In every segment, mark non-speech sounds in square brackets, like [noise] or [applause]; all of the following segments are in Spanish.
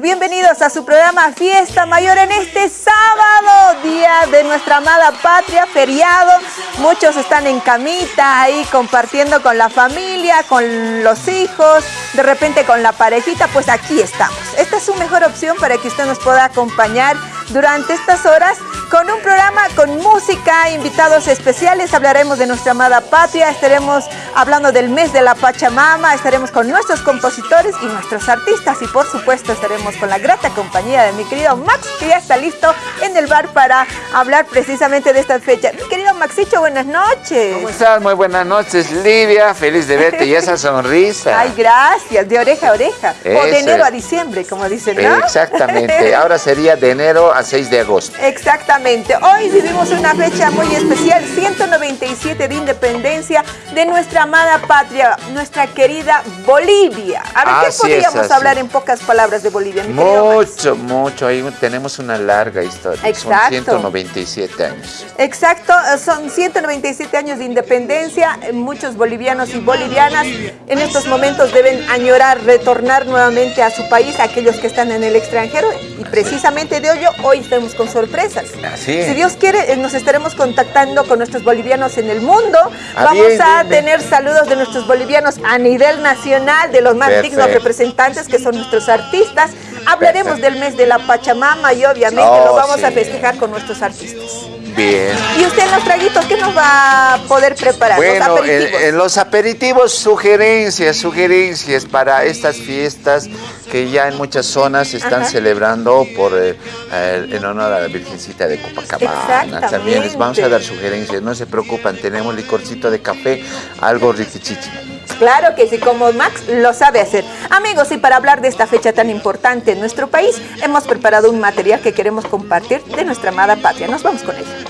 Bienvenidos a su programa Fiesta Mayor en este sábado, día de nuestra amada patria, feriado. Muchos están en camita ahí compartiendo con la familia, con los hijos, de repente con la parejita, pues aquí estamos. Esta es su mejor opción para que usted nos pueda acompañar durante estas horas con un programa con música, invitados especiales, hablaremos de nuestra amada patria, estaremos hablando del mes de la Pachamama, estaremos con nuestros compositores y nuestros artistas y por supuesto estaremos con la grata compañía de mi querido Max que ya está listo en el bar para hablar precisamente de esta fecha. Mi querido Maxicho, buenas noches. ¿Cómo estás? Muy buenas noches, Livia, feliz de verte y esa sonrisa. Ay, gracias, de oreja a oreja, o de enero a diciembre, como dicen, ¿no? Exactamente, ahora sería de enero a 6 de agosto. Exactamente, hoy vivimos una fecha muy especial, 197 de independencia de nuestra amada patria, nuestra querida Bolivia. A ver, ¿qué podríamos hablar en pocas palabras de Bolivia? mucho, mucho, ahí tenemos una larga historia. Exacto. Son 197 años. Exacto, son 197 años de independencia, muchos bolivianos y bolivianas en estos momentos deben añorar retornar nuevamente a su país, aquellos que están en el extranjero, y precisamente de ello hoy estamos con sorpresas. Si Dios quiere, eh, nos estaremos contactando con nuestros bolivianos en el mundo. Ah, Vamos a tener saludos de nuestros bolivianos a nivel nacional, de los más dignos representantes que son nuestros artistas. Hablaremos del mes de la Pachamama y obviamente lo oh, vamos a festejar con nuestros artistas. Bien. ¿Y usted en los traguitos qué nos va a poder preparar? Bueno, En, los aperitivos, sugerencias, sugerencias para estas fiestas que ya en muchas zonas se están celebrando por eh, en honor a la Virgencita de Copacabana. También les vamos a dar sugerencias, no se preocupan, tenemos licorcito de café, algo riquichichi. Claro que sí, como Max lo sabe hacer. Amigos, y para hablar de esta fecha tan importante en nuestro país, hemos preparado un material que queremos compartir de nuestra amada patria. Nos vamos con ella.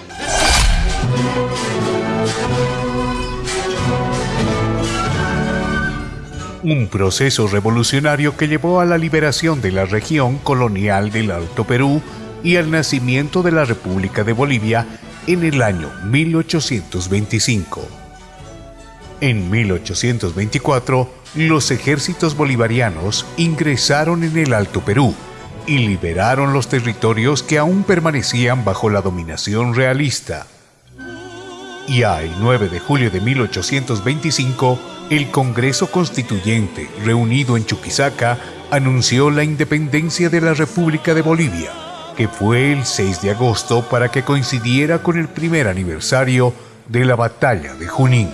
Un proceso revolucionario que llevó a la liberación de la región colonial del Alto Perú y al nacimiento de la República de Bolivia en el año 1825. En 1824, los ejércitos bolivarianos ingresaron en el Alto Perú y liberaron los territorios que aún permanecían bajo la dominación realista. Y el 9 de julio de 1825, el Congreso Constituyente, reunido en Chuquisaca, anunció la independencia de la República de Bolivia, que fue el 6 de agosto para que coincidiera con el primer aniversario de la Batalla de Junín.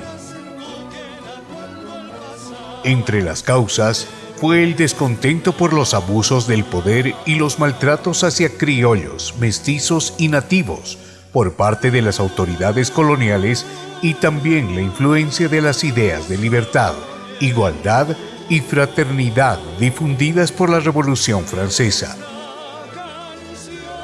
Entre las causas fue el descontento por los abusos del poder y los maltratos hacia criollos, mestizos y nativos por parte de las autoridades coloniales y también la influencia de las ideas de libertad, igualdad y fraternidad difundidas por la Revolución Francesa.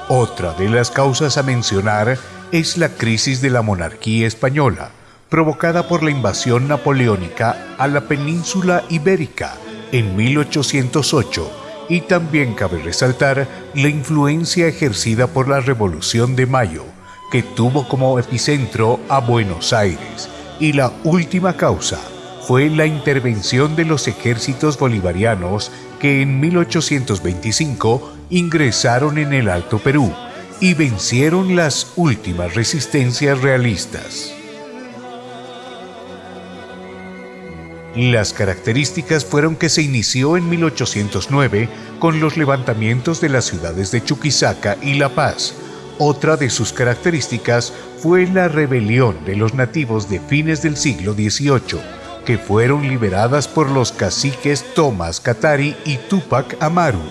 Otra de las causas a mencionar es la crisis de la monarquía española, provocada por la invasión napoleónica a la península ibérica en 1808 y también cabe resaltar la influencia ejercida por la Revolución de Mayo, que tuvo como epicentro a Buenos Aires, y la última causa fue la intervención de los ejércitos bolivarianos que en 1825 ingresaron en el Alto Perú y vencieron las últimas resistencias realistas. Las características fueron que se inició en 1809 con los levantamientos de las ciudades de Chuquisaca y La Paz, otra de sus características fue la rebelión de los nativos de fines del siglo XVIII, que fueron liberadas por los caciques Tomás Katari y Tupac Amaru.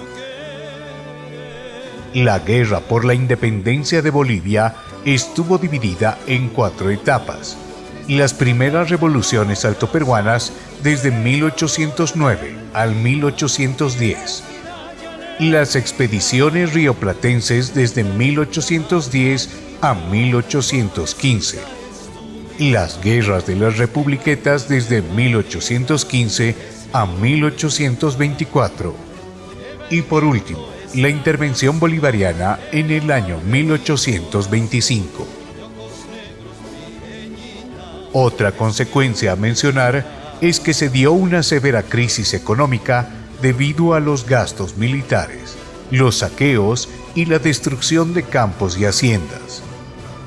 La guerra por la independencia de Bolivia estuvo dividida en cuatro etapas. Las primeras revoluciones altoperuanas desde 1809 al 1810 las expediciones rioplatenses desde 1810 a 1815, las guerras de las republiquetas desde 1815 a 1824 y por último, la intervención bolivariana en el año 1825. Otra consecuencia a mencionar es que se dio una severa crisis económica debido a los gastos militares, los saqueos y la destrucción de campos y haciendas.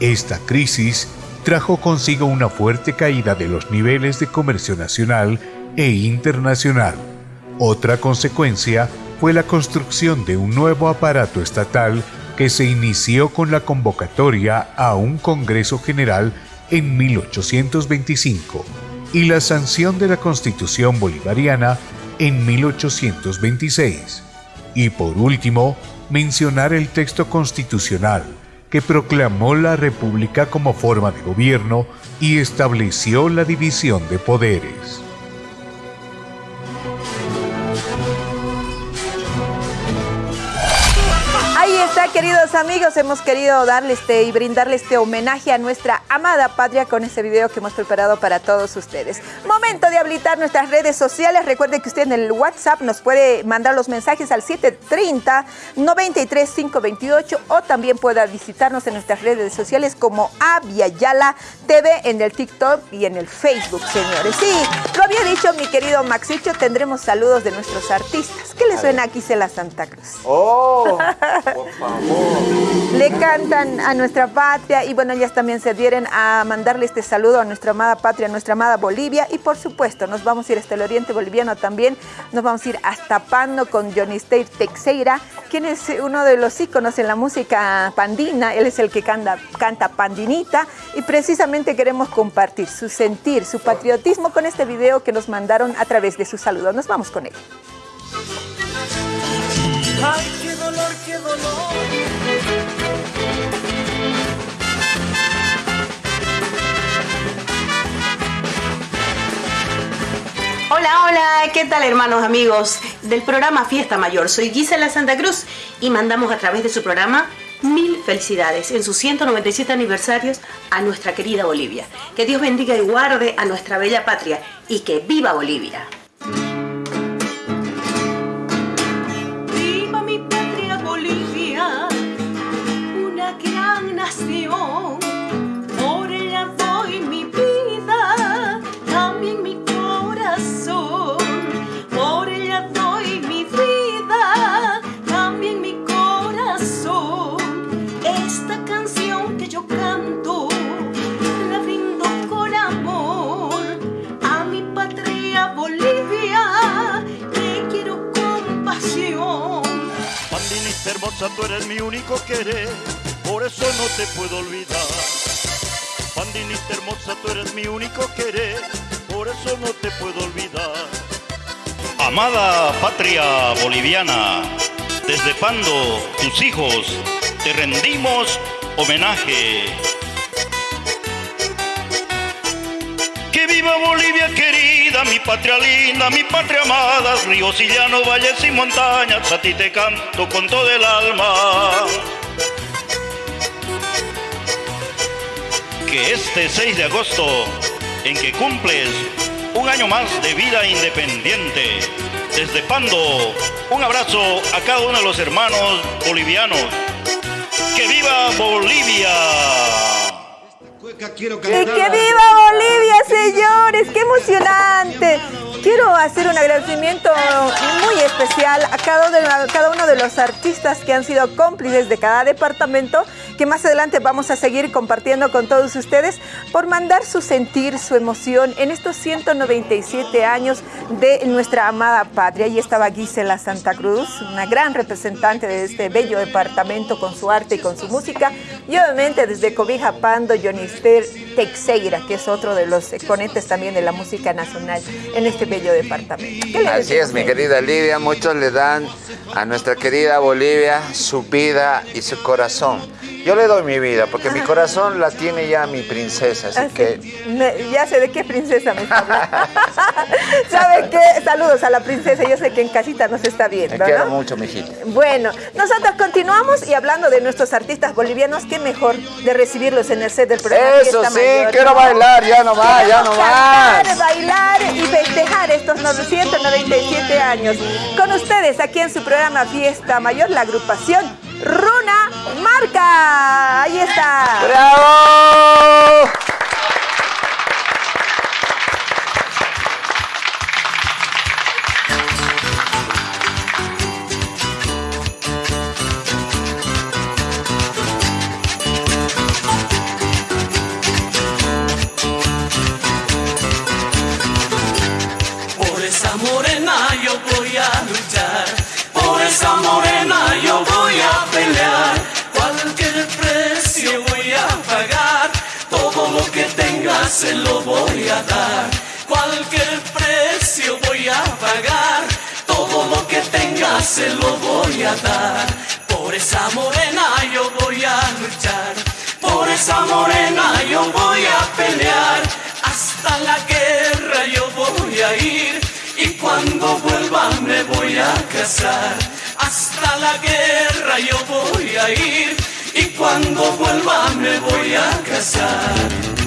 Esta crisis trajo consigo una fuerte caída de los niveles de comercio nacional e internacional. Otra consecuencia fue la construcción de un nuevo aparato estatal que se inició con la convocatoria a un Congreso General en 1825 y la sanción de la Constitución Bolivariana en 1826. Y por último, mencionar el texto constitucional que proclamó la República como forma de gobierno y estableció la división de poderes. Queridos amigos, hemos querido darle este y brindarle este homenaje a nuestra amada patria con este video que hemos preparado para todos ustedes. Momento de habilitar nuestras redes sociales. Recuerde que usted en el WhatsApp nos puede mandar los mensajes al 730 93 528 o también pueda visitarnos en nuestras redes sociales como Aviala TV en el TikTok y en el Facebook, señores. Sí, lo había dicho mi querido Maxicho, tendremos saludos de nuestros artistas. ¿Qué le suena aquí la Santa Cruz? Oh, [laughs] por favor. Le cantan a nuestra patria y bueno, ellas también se adhieren a mandarle este saludo a nuestra amada patria, a nuestra amada Bolivia y por supuesto nos vamos a ir hasta el oriente boliviano también, nos vamos a ir hasta Pando con Johnny State Texeira, quien es uno de los íconos en la música pandina, él es el que canta, canta pandinita y precisamente queremos compartir su sentir, su patriotismo con este video que nos mandaron a través de su saludo. Nos vamos con él. Ay, qué dolor, qué dolor. Hola, ¿qué tal hermanos, amigos del programa Fiesta Mayor? Soy Gisela Santa Cruz y mandamos a través de su programa mil felicidades en sus 197 aniversarios a nuestra querida Bolivia. Que Dios bendiga y guarde a nuestra bella patria y que viva Bolivia. por hermosa, tú eres mi único querer por eso no te puedo olvidar. Pandinita hermosa, tú eres mi único querer, por eso no te puedo olvidar. Amada patria boliviana, desde Pando, tus hijos, te rendimos homenaje. Que viva Bolivia querida, mi patria linda, mi patria amada, ríos y llanos, valles y montañas, a ti te canto con todo el alma. que este 6 de agosto, en que cumples un año más de vida independiente, desde Pando, un abrazo a cada uno de los hermanos bolivianos. ¡Que viva Bolivia! ¡Y que viva Bolivia, señores! ¡Qué emocionante! Quiero hacer un agradecimiento muy especial a cada, uno de los artistas que han sido cómplices de cada departamento que más adelante vamos a seguir compartiendo con todos ustedes por mandar su sentir, su emoción en estos 197 años de nuestra amada patria. Y estaba Gisela Santa Cruz, una gran representante de este bello departamento con su arte y con su música. Y obviamente desde Cobija Pando, Jonister Texeira, que es otro de los exponentes también de la música nacional en este bello departamento. Así es, mi querida Lidia, muchos le dan a nuestra querida Bolivia su vida y su corazón. Yo le doy mi vida, porque mi corazón la tiene ya mi princesa, así, ah, que... ya sé de qué princesa me está hablando. [laughs] ¿Sabe qué? Saludos a la princesa, yo sé que en casita nos está viendo, Me quiero mucho, mijita. Bueno, nosotros continuamos y hablando de nuestros artistas bolivianos, qué mejor de recibirlos en el set del programa Eso sí, quiero bailar, ya no más, ya no más. bailar y festejar estos 997 años. Con ustedes, aquí en su programa Fiesta Mayor, la agrupación Runa Marca. Ahí está. ¡Bravo! Se lo voy a dar. Cualquier precio voy a pagar. Todo lo que tenga se lo voy a dar. Por esa morena yo voy a luchar. Por esa morena yo voy a pelear. Hasta la guerra yo voy a ir. Y cuando vuelva me voy a casar. Hasta la guerra yo voy a ir. Y cuando vuelva me voy a casar.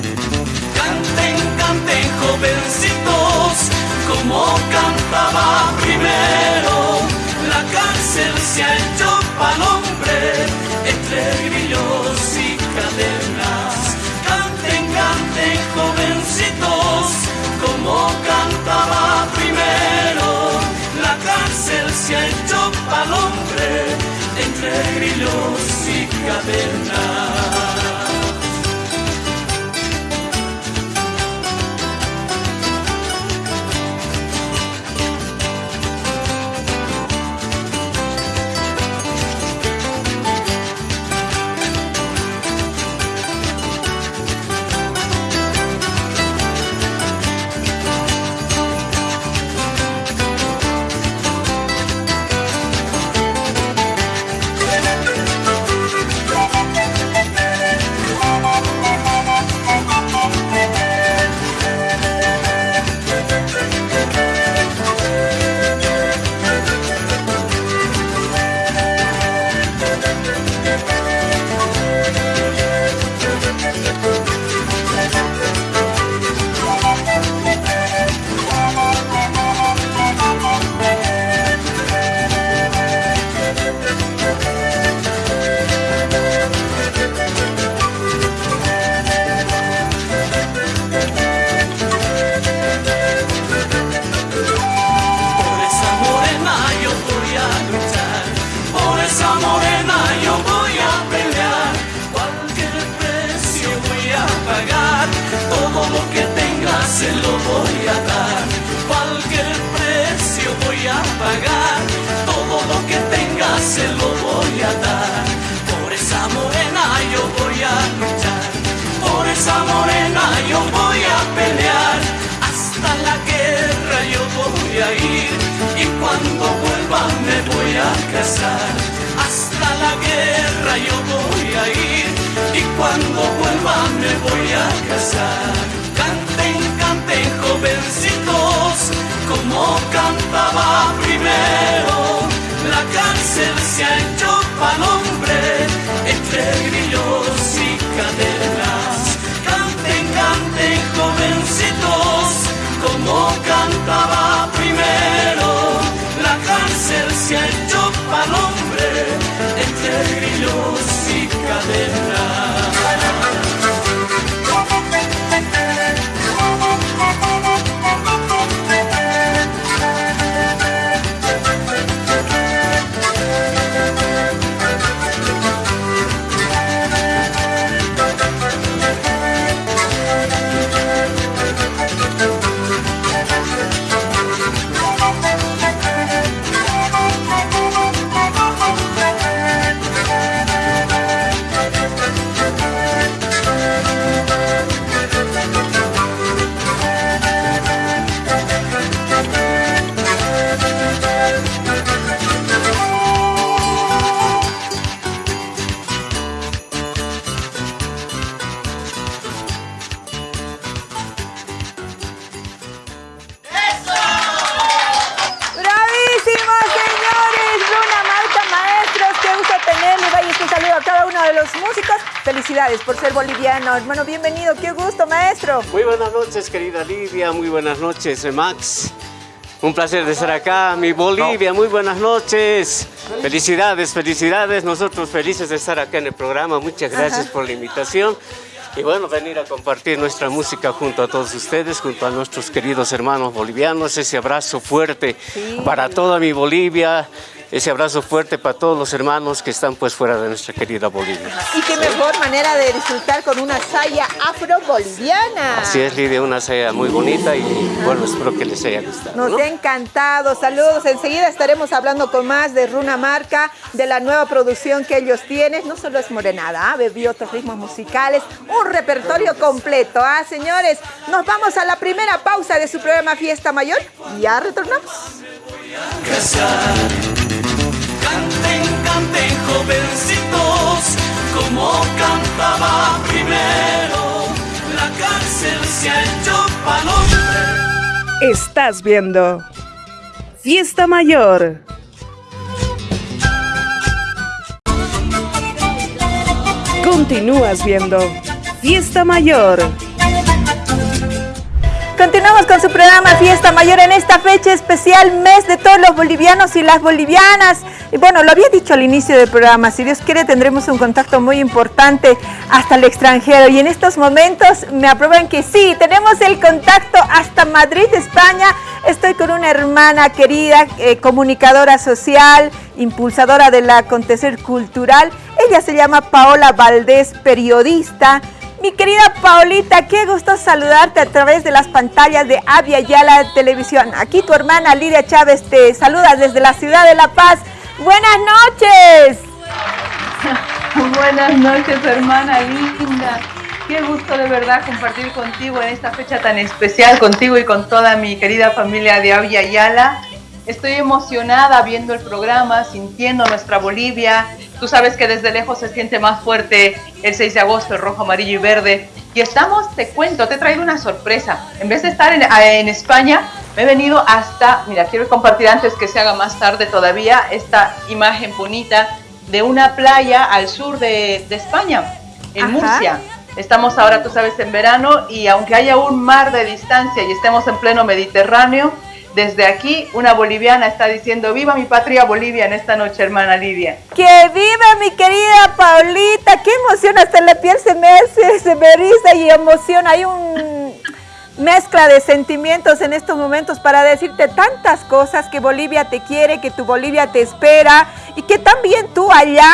Canten jovencitos, como cantaba primero. La cárcel se ha hecho pa'l hombre, entre grillos y cadenas. Canten, canten jovencitos, como cantaba primero. La cárcel se ha hecho pa'l hombre, entre grillos y cadenas. Uno de los músicos. Felicidades por ser boliviano. Hermano, bienvenido. Qué gusto, maestro. Muy buenas noches, querida Lidia. Muy buenas noches, eh, Max. Un placer de estar acá, mi Bolivia. Muy buenas noches. Felicidades, felicidades. Nosotros felices de estar acá en el programa. Muchas gracias por la invitación. Y bueno, venir a compartir nuestra música junto a todos ustedes, junto a nuestros queridos hermanos bolivianos. Ese abrazo fuerte para toda mi Bolivia. Ese abrazo fuerte para todos los hermanos que están pues fuera de nuestra querida Bolivia. Y qué mejor manera de disfrutar con una saya afro-boliviana. Así es, Lidia, una saya muy bonita y bueno, espero que les haya gustado. Nos ¿no? ha encantado. Saludos. Enseguida estaremos hablando con más de Runa Marca, de la nueva producción que ellos tienen. No solo es morenada, ¿ah? bebió otros ritmos musicales, un repertorio completo. ¿ah, señores? Nos vamos a la primera pausa de su programa Fiesta Mayor. y Ya retornamos. Jovencitos, como cantaba primero. La cárcel se ha hecho palombre. Estás viendo Fiesta Mayor. Continúas viendo Fiesta Mayor. Continuamos con su programa Fiesta Mayor en esta fecha especial, mes de todos los bolivianos y las bolivianas. Y bueno, lo había dicho al inicio del programa, si Dios quiere tendremos un contacto muy importante hasta el extranjero. Y en estos momentos me aprueban que sí, tenemos el contacto hasta Madrid, España. Estoy con una hermana querida, eh, comunicadora social, impulsadora del acontecer cultural. Ella se llama Paola Valdés, periodista. Mi querida Paulita, qué gusto saludarte a través de las pantallas de Avia Yala Televisión. Aquí tu hermana Lidia Chávez te saluda desde la ciudad de La Paz. Buenas noches. [laughs] Buenas noches, hermana linda. Qué gusto de verdad compartir contigo en esta fecha tan especial, contigo y con toda mi querida familia de Avia Yala. Estoy emocionada viendo el programa, sintiendo nuestra Bolivia. Tú sabes que desde lejos se siente más fuerte el 6 de agosto, el rojo, amarillo y verde. Y estamos, te cuento, te he traído una sorpresa. En vez de estar en, en España, me he venido hasta, mira, quiero compartir antes que se haga más tarde todavía esta imagen bonita de una playa al sur de, de España, en Ajá. Murcia. Estamos ahora, tú sabes, en verano y aunque haya un mar de distancia y estemos en pleno Mediterráneo, desde aquí una boliviana está diciendo viva mi patria Bolivia en esta noche, hermana Lidia. Que viva mi querida Paulita, qué emoción, hasta la piel se me, hace, se me eriza y emociona. Hay un mezcla de sentimientos en estos momentos para decirte tantas cosas que Bolivia te quiere, que tu Bolivia te espera y que también tú allá,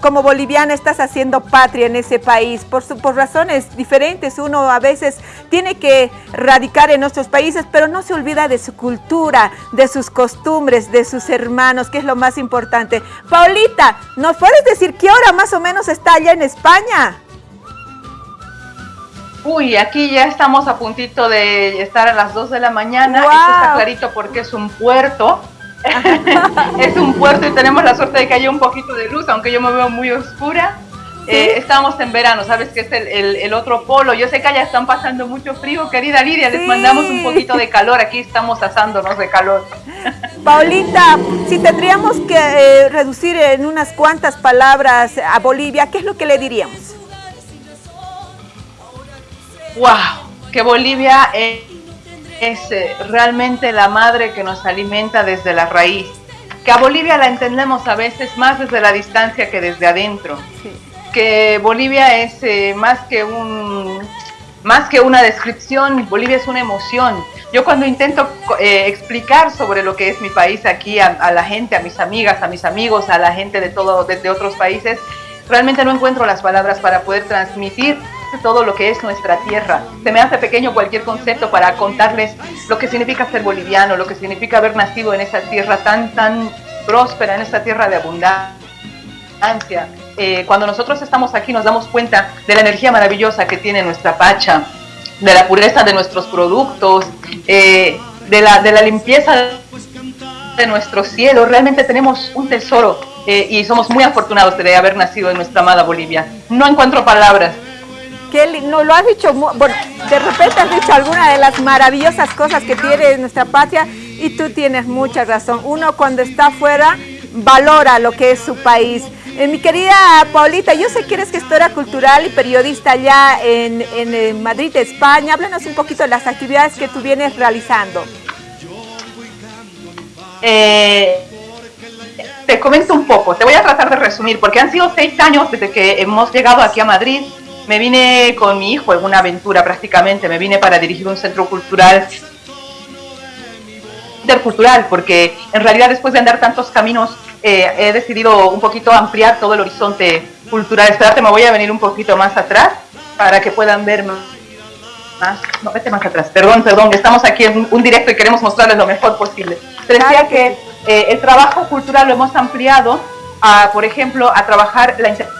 como boliviana, estás haciendo patria en ese país por, su- por razones diferentes. Uno a veces tiene que radicar en nuestros países, pero no se olvida de su cultura, de sus costumbres, de sus hermanos, que es lo más importante. Paulita, ¿nos puedes decir qué hora más o menos está allá en España? Uy, aquí ya estamos a puntito de estar a las 2 de la mañana. Esto está clarito porque es un puerto. [laughs] es un puerto y tenemos la suerte de que haya un poquito de luz, aunque yo me veo muy oscura. Eh, estamos en verano, sabes que es el, el- el otro polo. Yo sé que allá están pasando mucho frío, querida Lidia. Les mandamos un poquito de calor. Aquí estamos asándonos de calor. [laughs] Paulita, si tendríamos que eh, reducir en unas cuantas palabras a Bolivia, ¿qué es lo que le diríamos? ¡Wow! Que Bolivia es, es, eh, realmente la madre que nos alimenta desde la raíz. Que a Bolivia la entendemos a veces más desde la distancia que desde adentro. Que Bolivia es eh, más que un más que una descripción, Bolivia es una emoción. Yo cuando intento eh, explicar sobre lo que es mi país aquí a, a la gente, a mis amigas, a mis amigos, a la gente de todo de, de otros países, realmente no encuentro las palabras para poder transmitir todo lo que es nuestra tierra. Se me hace pequeño cualquier concepto para contarles lo que significa ser boliviano, lo que significa haber nacido en esa tierra tan, tan próspera, en esa tierra de abundancia. Eh, cuando nosotros estamos aquí nos damos cuenta de la energía maravillosa que tiene nuestra pacha, de la pureza de nuestros productos, eh, de, la, de la limpieza de nuestro cielo. Realmente tenemos un tesoro eh, y somos muy afortunados de haber nacido en nuestra amada Bolivia. No encuentro palabras. No lo has dicho, de repente has dicho alguna de las maravillosas cosas que tiene nuestra patria y tú tienes mucha razón. Uno cuando está afuera valora lo que es su país. Eh, mi querida Paulita, yo sé que eres gestora cultural y periodista allá en, en, eh, Madrid, España. Háblanos un poquito de las actividades que tú vienes realizando. Eh, te comento un poco, te voy a tratar de resumir, porque han sido seis años desde que hemos llegado aquí a Madrid. Me vine con mi hijo en una aventura prácticamente, me vine para dirigir un centro cultural intercultural, porque en realidad después de andar tantos caminos eh, he decidido un poquito ampliar todo el horizonte cultural. Espérate, me voy a venir un poquito más atrás para que puedan ver más. No, vete más atrás. Perdón, perdón, estamos aquí en un directo y queremos mostrarles lo mejor posible. Te decía que eh, el trabajo cultural lo hemos ampliado, a, por ejemplo, a trabajar la interculturalidad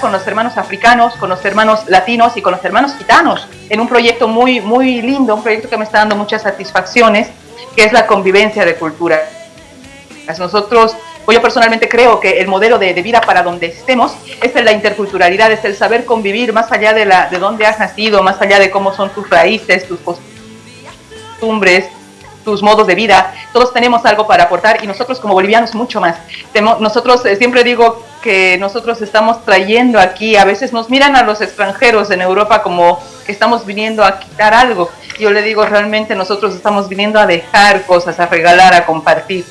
con los hermanos africanos, con los hermanos latinos y con los hermanos gitanos, en un proyecto muy, muy lindo, un proyecto que me está dando muchas satisfacciones, que es la convivencia de cultura. Nosotros, o yo personalmente creo que el modelo de, de, vida para donde estemos es la interculturalidad, es el saber convivir más allá de, la, de dónde has nacido, más allá de cómo son tus raíces, tus costumbres, tus modos de vida, todos tenemos algo para aportar y nosotros como bolivianos mucho más. Nosotros eh, siempre digo que nosotros estamos trayendo aquí, a veces nos miran a los extranjeros en Europa como que estamos viniendo a quitar algo. Yo le digo, realmente nosotros estamos viniendo a dejar cosas, a regalar, a compartir.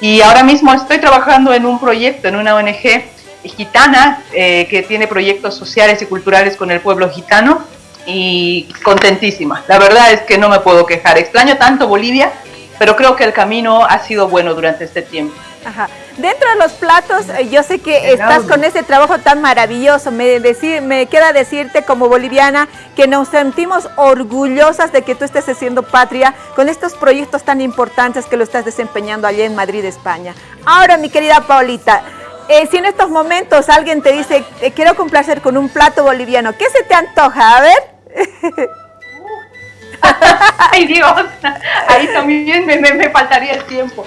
Y ahora mismo estoy trabajando en un proyecto, en una ONG gitana, eh, que tiene proyectos sociales y culturales con el pueblo gitano y contentísima. La verdad es que no me puedo quejar. Extraño tanto Bolivia, pero creo que el camino ha sido bueno durante este tiempo. Ajá. Dentro de los platos, eh, yo sé que estás con ese trabajo tan maravilloso. Me, decir, me queda decirte como boliviana que nos sentimos orgullosas de que tú estés haciendo patria con estos proyectos tan importantes que lo estás desempeñando allá en Madrid, España. Ahora, mi querida Paulita, eh, si en estos momentos alguien te dice, te quiero complacer con un plato boliviano, ¿qué se te antoja? A ver. [laughs] Ay Dios, ahí también me, me, me faltaría el tiempo.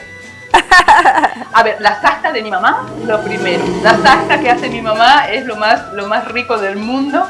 [laughs] A ver, la salsa de mi mamá, lo primero. La salsa que hace mi mamá es lo más, lo más rico del mundo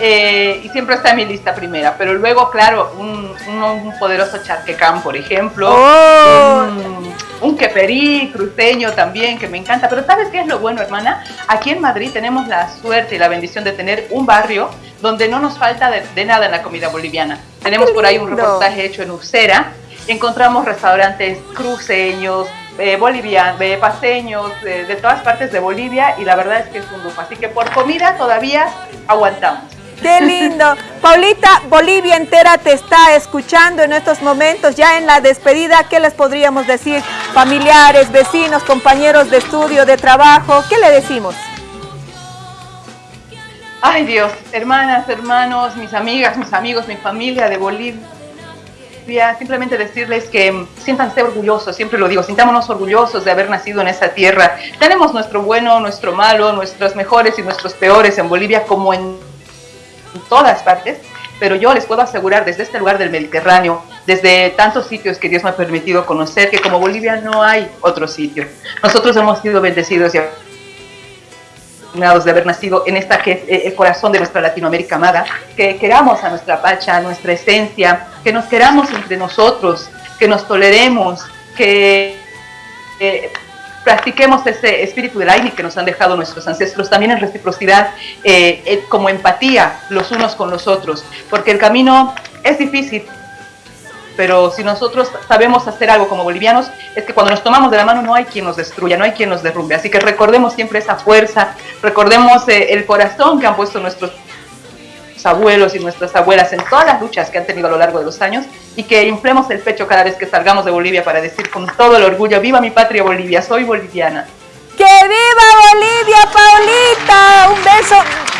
eh, y siempre está en mi lista primera. Pero luego, claro, un, un, poderoso charquecán, por ejemplo. Oh. Un, un queperí cruceño también, que me encanta. Pero ¿sabes qué es lo bueno, hermana? Aquí en Madrid tenemos la suerte y la bendición de tener un barrio donde no nos falta de, de nada en la comida boliviana. Tenemos por ahí un reportaje hecho en Ursera encontramos restaurantes cruceños, eh, bolivianos, eh, paseños, eh, de todas partes de Bolivia y la verdad es que es un lujo. Así que por comida todavía aguantamos. ¡Qué lindo! [laughs] Paulita, Bolivia entera te está escuchando en estos momentos, ya en la despedida, ¿qué les podríamos decir? Familiares, vecinos, compañeros de estudio, de trabajo, ¿qué le decimos? Ay Dios, hermanas, hermanos, mis amigas, mis amigos, mi familia de Bolivia, simplemente decirles que siéntanse orgullosos, siempre lo digo, sintámonos orgullosos de haber nacido en esa tierra. Tenemos nuestro bueno, nuestro malo, nuestros mejores y nuestros peores en Bolivia como en todas partes, pero yo les puedo asegurar desde este lugar del Mediterráneo, desde tantos sitios que Dios me ha permitido conocer, que como Bolivia no hay otro sitio. Nosotros hemos sido bendecidos y de haber nacido en esta que es eh, el corazón de nuestra Latinoamérica amada, que queramos a nuestra pacha, a nuestra esencia, que nos queramos entre nosotros, que nos toleremos, que eh, practiquemos ese espíritu del aire que nos han dejado nuestros ancestros, también en reciprocidad, eh, como empatía los unos con los otros, porque el camino es difícil, pero si nosotros sabemos hacer algo como bolivianos, es que cuando nos tomamos de la mano no hay quien nos destruya, no hay quien nos derrumbe. Así que recordemos siempre esa fuerza, recordemos eh, el corazón que han puesto nuestros abuelos y nuestras abuelas en todas las luchas que han tenido a lo largo de los años y que inflemos el pecho cada vez que salgamos de Bolivia para decir con todo el orgullo, viva mi patria Bolivia, soy boliviana. ¡Que viva Paulita! Un beso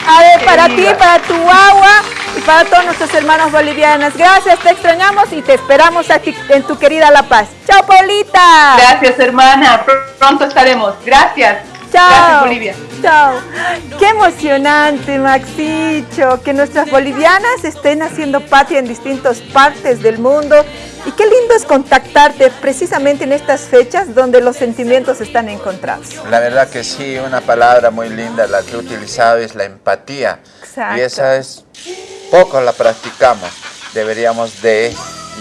a ver, para ti, para tu agua y para todos nuestros hermanos bolivianos. Gracias, te extrañamos y te esperamos aquí en tu querida La Paz. ¡Chao, Paulita! Gracias, hermana. Pronto estaremos. Gracias. Chao. Gracias, Bolivia. Qué emocionante, Maxicho, que nuestras bolivianas estén haciendo patria en distintas partes del mundo. Y qué lindo es contactarte precisamente en estas fechas donde los sentimientos están encontrados. La verdad que sí, una palabra muy linda, la que he utilizado es la empatía. Exacto. Y esa es, poco la practicamos. Deberíamos de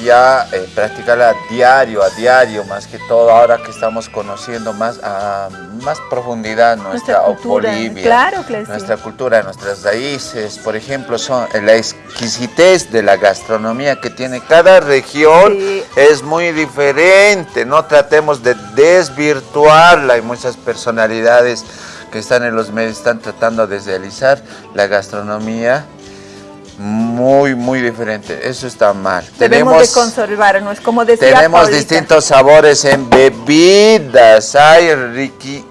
ya eh, practicarla diario, a diario, más que todo ahora que estamos conociendo más a más profundidad nuestra, Nuestra cultura, Bolivia, claro que sí. nuestra cultura, nuestras raíces, por ejemplo, son la exquisitez de la gastronomía que tiene cada región Sí. es muy diferente, no tratemos de desvirtuarla, hay muchas personalidades que están en los medios están tratando de desrealizar la gastronomía muy, muy diferente. Eso está mal. Debemos de conservarnos, como decía Tenemos Paulita. distintos sabores en bebidas. Ay, Ricky,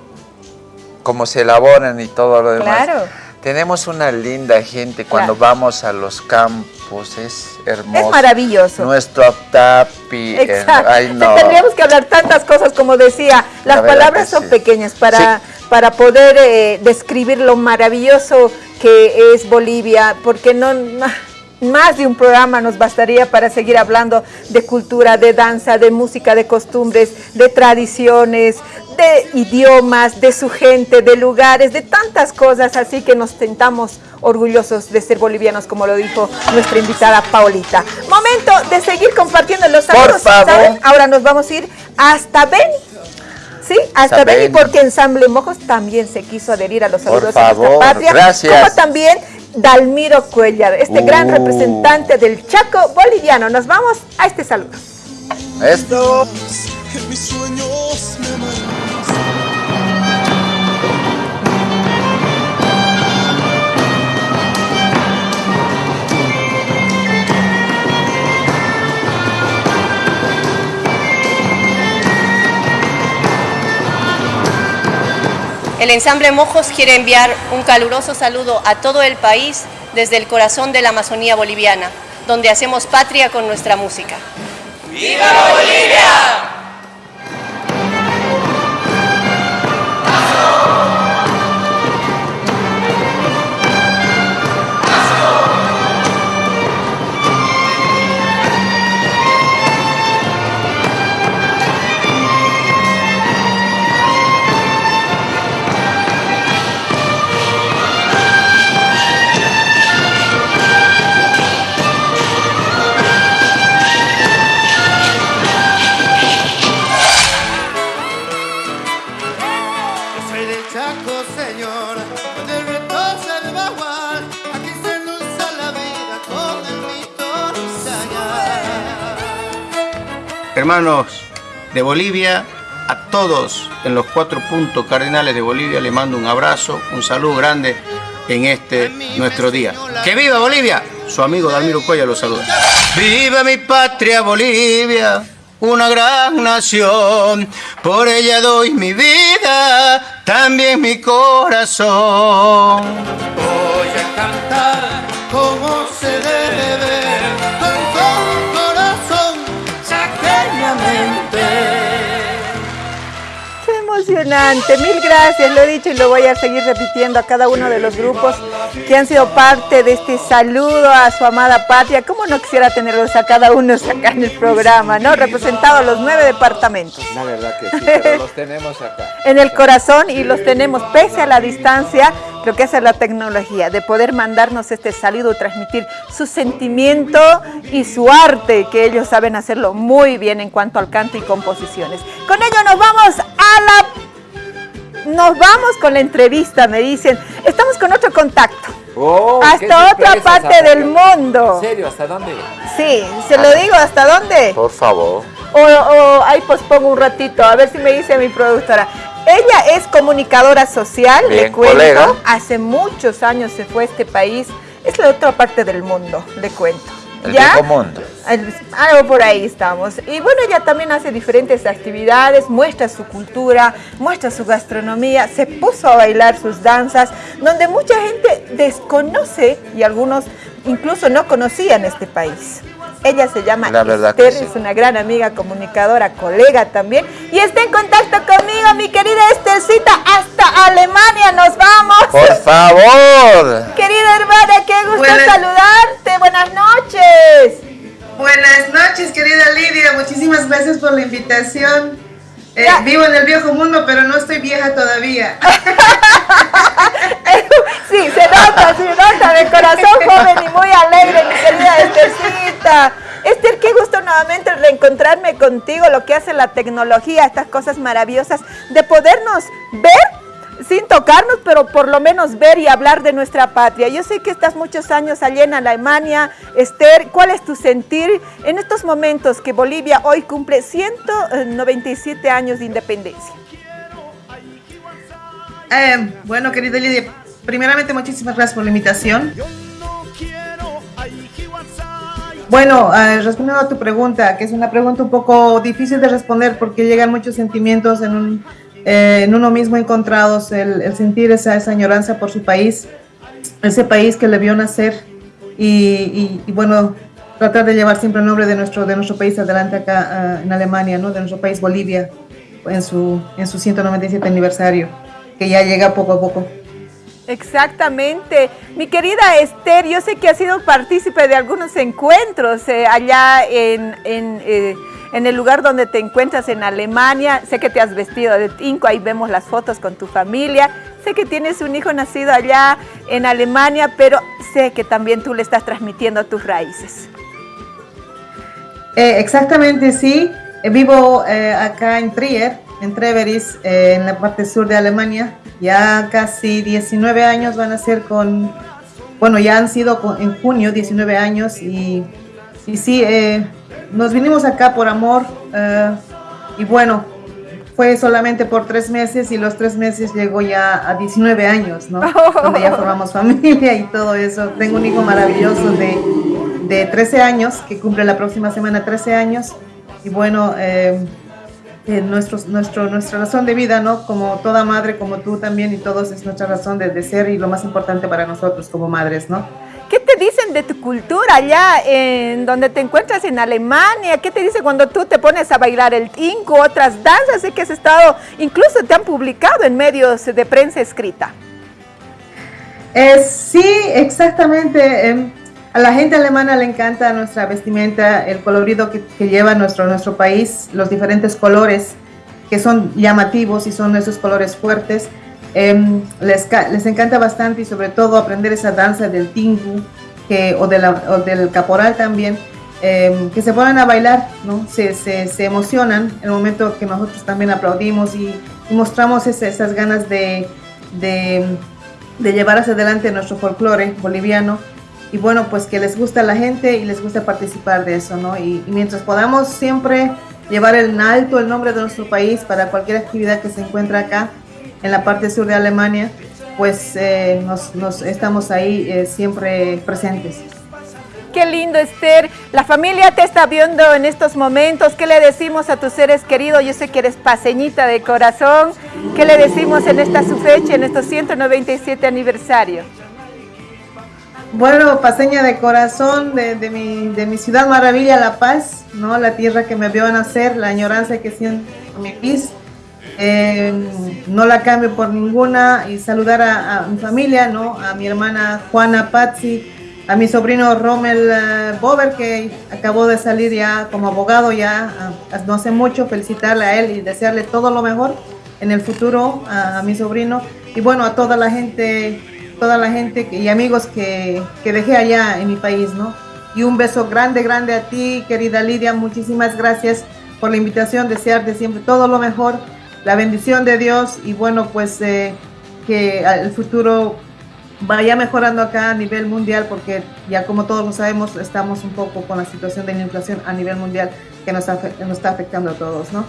cómo se elaboran y todo lo demás. Claro. Tenemos una linda gente cuando Claro. vamos a los campos, es hermoso. Es maravilloso. Nuestro tapi. Exacto. Ay, no. Tendríamos que hablar tantas cosas como decía. Las La palabras son sí. pequeñas para, para poder eh, describir lo maravilloso que es Bolivia, porque no más de un programa nos bastaría para seguir hablando de cultura, de danza, de música, de costumbres, de tradiciones, de idiomas, de su gente, de lugares, de tantas cosas, así que nos sentamos orgullosos de ser bolivianos, como lo dijo nuestra invitada Paulita. Momento de seguir compartiendo los saludos. Ahora nos vamos a ir hasta Beni. Sí, hasta Beni, porque Ensamble Mojos también se quiso adherir a los Por saludos de nuestra favor, patria. gracias. Como también Dalmiro Cuellar, este gran Uh. representante del Chaco boliviano. Nos vamos a este saludo. Esto. En mis sueños me El ensamble Mojos quiere enviar un caluroso saludo a todo el país desde el corazón de la Amazonía boliviana, donde hacemos patria con nuestra música. ¡Viva Bolivia! Hermanos de Bolivia, a todos en los cuatro puntos cardinales de Bolivia le mando un abrazo, un saludo grande en este nuestro día. ¡Que viva Bolivia! Su amigo Dalmiro Cuella lo saluda. ¡Viva mi patria Bolivia! Una gran nación, por ella doy mi vida, también mi corazón. Voy a cantar como se debe, emocionante, mil gracias, lo he dicho y lo voy a seguir repitiendo a cada uno de los grupos que han sido parte de este saludo a su amada patria. ¿Cómo no quisiera tenerlos a cada uno acá en el programa, no? Representados los nueve departamentos. La verdad que sí, pero los tenemos acá. en el corazón y los tenemos pese a la distancia, lo que hace la tecnología, de poder mandarnos este saludo, transmitir su sentimiento y su arte, que ellos saben hacerlo muy bien en cuanto al canto y composiciones. Con ello nos vamos a la... Nos vamos con la entrevista, me dicen. Estamos con otro contacto. Oh, hasta otra sorpresa, parte del mundo. ¿En serio? ¿Hasta dónde? Sí, se lo digo, ¿hasta dónde? Por favor. O, o ahí pospongo un ratito, a ver si me dice mi productora. Ella es comunicadora social, le Bien, cuento. colega. Hace muchos años se fue a este país. Es la otra parte del mundo, le cuento. El ¿Ya? viejo mundo. El- Algo por ahí estamos. Y bueno, ella también hace diferentes actividades, muestra su cultura, muestra su gastronomía, se puso a bailar sus danzas, donde mucha gente desconoce y algunos incluso no conocían este país. Ella se llama La verdad Esther, sí. es una gran amiga, comunicadora, colega también. Y está en contacto conmigo, mi querida Estercita, hasta Alemania nos vamos. Por favor. Querida hermana, qué gusto Buenas- saludarte. Buenas noches. Buenas noches, querida Lidia. Muchísimas gracias por la invitación. Eh, vivo en el viejo mundo, pero no estoy vieja todavía. [laughs] Sí, se nota, se nota, de corazón joven y muy alegre, mi querida Estercita. Esther, qué gusto nuevamente reencontrarme contigo, lo que hace la tecnología, estas cosas maravillosas, de podernos ver sin tocarnos, pero por lo menos ver y hablar de nuestra patria. Yo sé que estás muchos años allá en Alemania. Esther, ¿cuál es tu sentir en estos momentos que Bolivia hoy cumple 197 años de independencia? Eh, bueno, querida Lidia, primeramente muchísimas gracias por la invitación. Bueno, eh, respondiendo a tu pregunta, que es una pregunta un poco difícil de responder porque llegan muchos sentimientos en, un, eh, en uno mismo encontrados, el, el sentir esa, esa añoranza por su país, ese país que le vio nacer y, bueno, tratar de llevar siempre el nombre de nuestro, de nuestro país adelante acá ah, en Alemania, ¿no? de nuestro país Bolivia, en su, en su 197 aniversario, que ya llega poco a poco. Exactamente. Mi querida Esther, yo sé que has sido partícipe de algunos encuentros eh, allá en, en, eh, en el lugar donde te encuentras en Alemania. Sé que te has vestido de tinco, ahí vemos las fotos con tu familia. Sé que tienes un hijo nacido allá en Alemania, pero sé que también tú le estás transmitiendo tus raíces. Eh, exactamente, sí. Eh, vivo eh, acá en Trier, en Treveris, eh, en la parte sur de Alemania. Ya casi 19 años van a ser con, bueno, ya han sido en junio 19 años y, y sí, nos vinimos acá por amor eh, y bueno, fue solamente por tres meses y los tres meses llegó ya a 19 años, ¿no? [laughs] Donde ya formamos familia y todo eso. Tengo un hijo maravilloso de, de 13 años, que cumple la próxima semana 13 años. Y bueno, eh, eh, nuestros- nuestro, nuestra razón de vida, ¿no? Como toda madre, como tú también y todos, es nuestra razón de, de ser y lo más importante para nosotros como madres, ¿no? ¿Qué te dicen de tu cultura allá en donde te encuentras en Alemania? ¿Qué te dice cuando tú te pones a bailar el tinco, otras danzas? Que has estado, incluso te han publicado en medios de prensa escrita. Eh, sí, exactamente. em, a la gente alemana le encanta nuestra vestimenta, el colorido que, lleva nuestro, nuestro país, los diferentes colores que son llamativos y son esos colores fuertes. Em, les, les encanta bastante y sobre todo aprender esa danza del tingu que, o, de la- o del caporal también, em, que se ponen a bailar, ¿no? se, se, se emocionan en el momento que nosotros también aplaudimos y, y mostramos ese- esas ganas de, de, de llevar hacia adelante nuestro folclore boliviano y bueno, pues que les gusta a la gente y les gusta participar de eso, ¿no? Y, y mientras podamos siempre llevar en alto el nombre de nuestro país para cualquier actividad que se encuentra acá en la parte sur de Alemania, pues eh, nos, nos estamos ahí eh, siempre presentes. Qué lindo, Esther. La familia te está viendo en estos momentos. ¿Qué le decimos a tus seres queridos? Yo sé que eres paseñita de corazón. ¿Qué le decimos en esta su fecha, en estos 197 aniversario? Bueno, paseña de corazón de, de mi, de mi ciudad maravilla, La Paz, ¿no? La tierra que me vio nacer, la añoranza que siento mi país. Eh, no la cambio por ninguna y saludar a, mi familia, ¿no? A mi hermana Juana Pazzi, a mi sobrino Rommel eh, Bober, que acabó de salir ya como abogado ya ah, no hace mucho, felicitarle a él y desearle todo lo mejor en el futuro a, mi sobrino y bueno, a toda la gente, toda la gente y amigos que, que dejé allá en mi país, ¿no? Y un beso grande, grande a ti, querida Lidia, muchísimas gracias por la invitación, desearte siempre todo lo mejor, la bendición de Dios y bueno, pues eh, que el futuro vaya mejorando acá a nivel mundial porque ya como todos lo sabemos estamos un poco con la situación de la inflación a nivel mundial que nos, nos está afectando a todos, ¿no?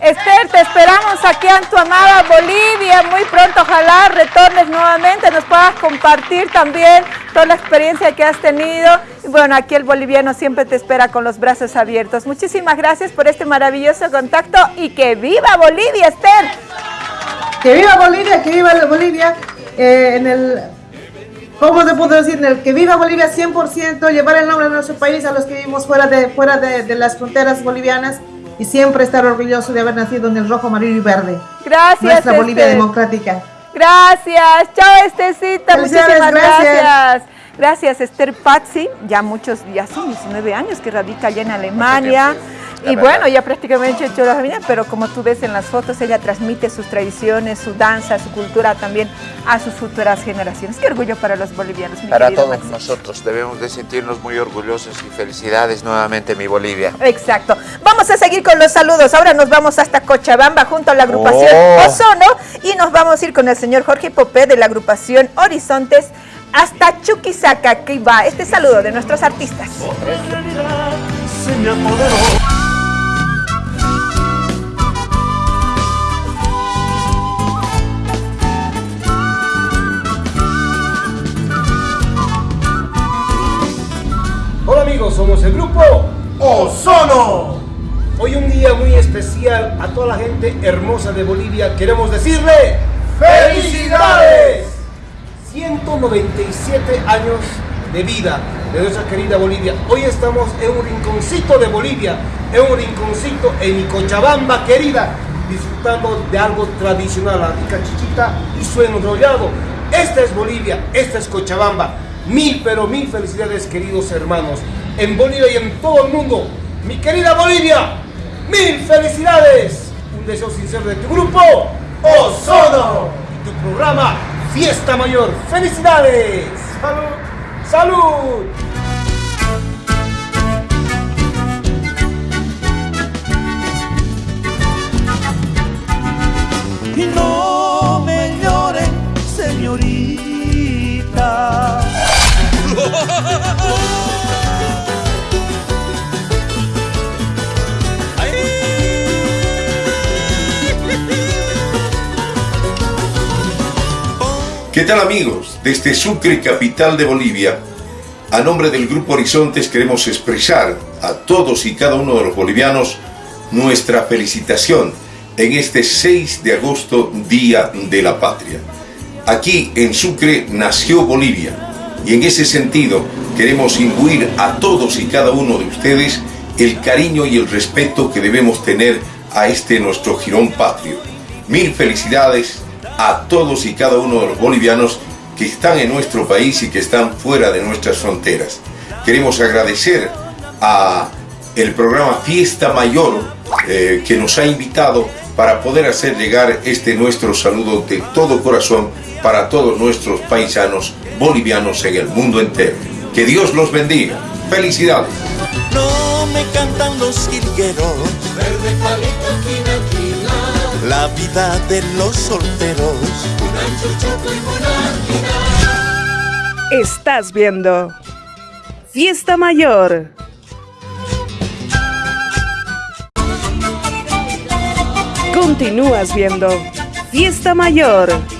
Esther, te esperamos aquí en tu amada Bolivia. Muy pronto, ojalá retornes nuevamente, nos puedas compartir también toda la experiencia que has tenido. Y bueno, aquí el boliviano siempre te espera con los brazos abiertos. Muchísimas gracias por este maravilloso contacto y que viva Bolivia, Esther. Que viva Bolivia, que viva Bolivia. eh, en el, ¿cómo te puedo decir? En el que viva Bolivia 100%, llevar el nombre de nuestro país a los que vivimos fuera de, fuera de las fronteras bolivianas y siempre estar orgulloso de haber nacido en el rojo, amarillo y verde. Gracias, Nuestra Bolivia Esther. democrática. Gracias, chao Estecita, muchísimas gracias. gracias. Gracias Esther Pazzi, ya muchos, ya son 19 años que radica allá en Alemania. La Y verdad. bueno, ya prácticamente hecho la familia, pero como tú ves en las fotos, ella transmite sus tradiciones, su danza, su cultura también a sus futuras generaciones. Qué orgullo para los bolivianos, mi Para todos Maxi. nosotros debemos de sentirnos muy orgullosos y felicidades nuevamente mi Bolivia. Exacto. Vamos a seguir con los saludos. Ahora nos vamos hasta Cochabamba junto a la agrupación Oh. Ozono y nos vamos a ir con el señor Jorge Popé de la agrupación Horizontes hasta Chuquisaca. Aquí va este saludo de nuestros artistas. se me apoderó. Hola amigos? Somos el grupo Ozono. Hoy un día muy especial a toda la gente hermosa de Bolivia. Queremos decirle ¡Felicidades! 197 años de vida de nuestra querida Bolivia. Hoy estamos en un rinconcito de Bolivia, en un rinconcito en Cochabamba querida, disfrutando de algo tradicional, la rica chichita y su enrollado. Esta es Bolivia, esta es Cochabamba. Mil, pero mil felicidades, queridos hermanos. En Bolivia y en todo el mundo. Mi querida Bolivia, mil felicidades. Un deseo sincero de tu grupo, Ozono. Y tu programa, Fiesta Mayor. ¡Felicidades! ¡Salud! ¡Salud! Y no me señorita. ¿Qué tal amigos? Desde Sucre, capital de Bolivia, a nombre del Grupo Horizontes queremos expresar a todos y cada uno de los bolivianos nuestra felicitación en este 6 de agosto, Día de la Patria. Aquí en Sucre nació Bolivia y en ese sentido queremos imbuir a todos y cada uno de ustedes el cariño y el respeto que debemos tener a este nuestro jirón patrio. Mil felicidades a todos y cada uno de los bolivianos que están en nuestro país y que están fuera de nuestras fronteras. Queremos agradecer a el programa Fiesta Mayor eh, que nos ha invitado para poder hacer llegar este nuestro saludo de todo corazón para todos nuestros paisanos bolivianos en el mundo entero. Que Dios los bendiga. Felicidades. No me cantan los jilgueros. Verde palito, quina, quina. La vida de los solteros. Estás viendo Fiesta Mayor. Continúas viendo Fiesta Mayor.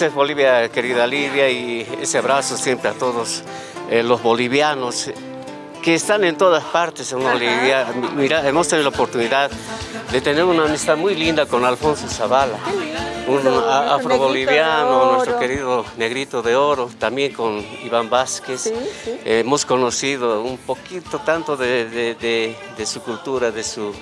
Es Bolivia, querida Lidia, y ese abrazo siempre a todos eh, los bolivianos que están en todas partes en Bolivia. Mira, hemos tenido la oportunidad de tener una amistad muy linda con Alfonso Zavala, un afroboliviano, nuestro querido negrito de oro, también con Iván Vázquez. Eh, hemos conocido un poquito tanto de, de- de- de su cultura, de su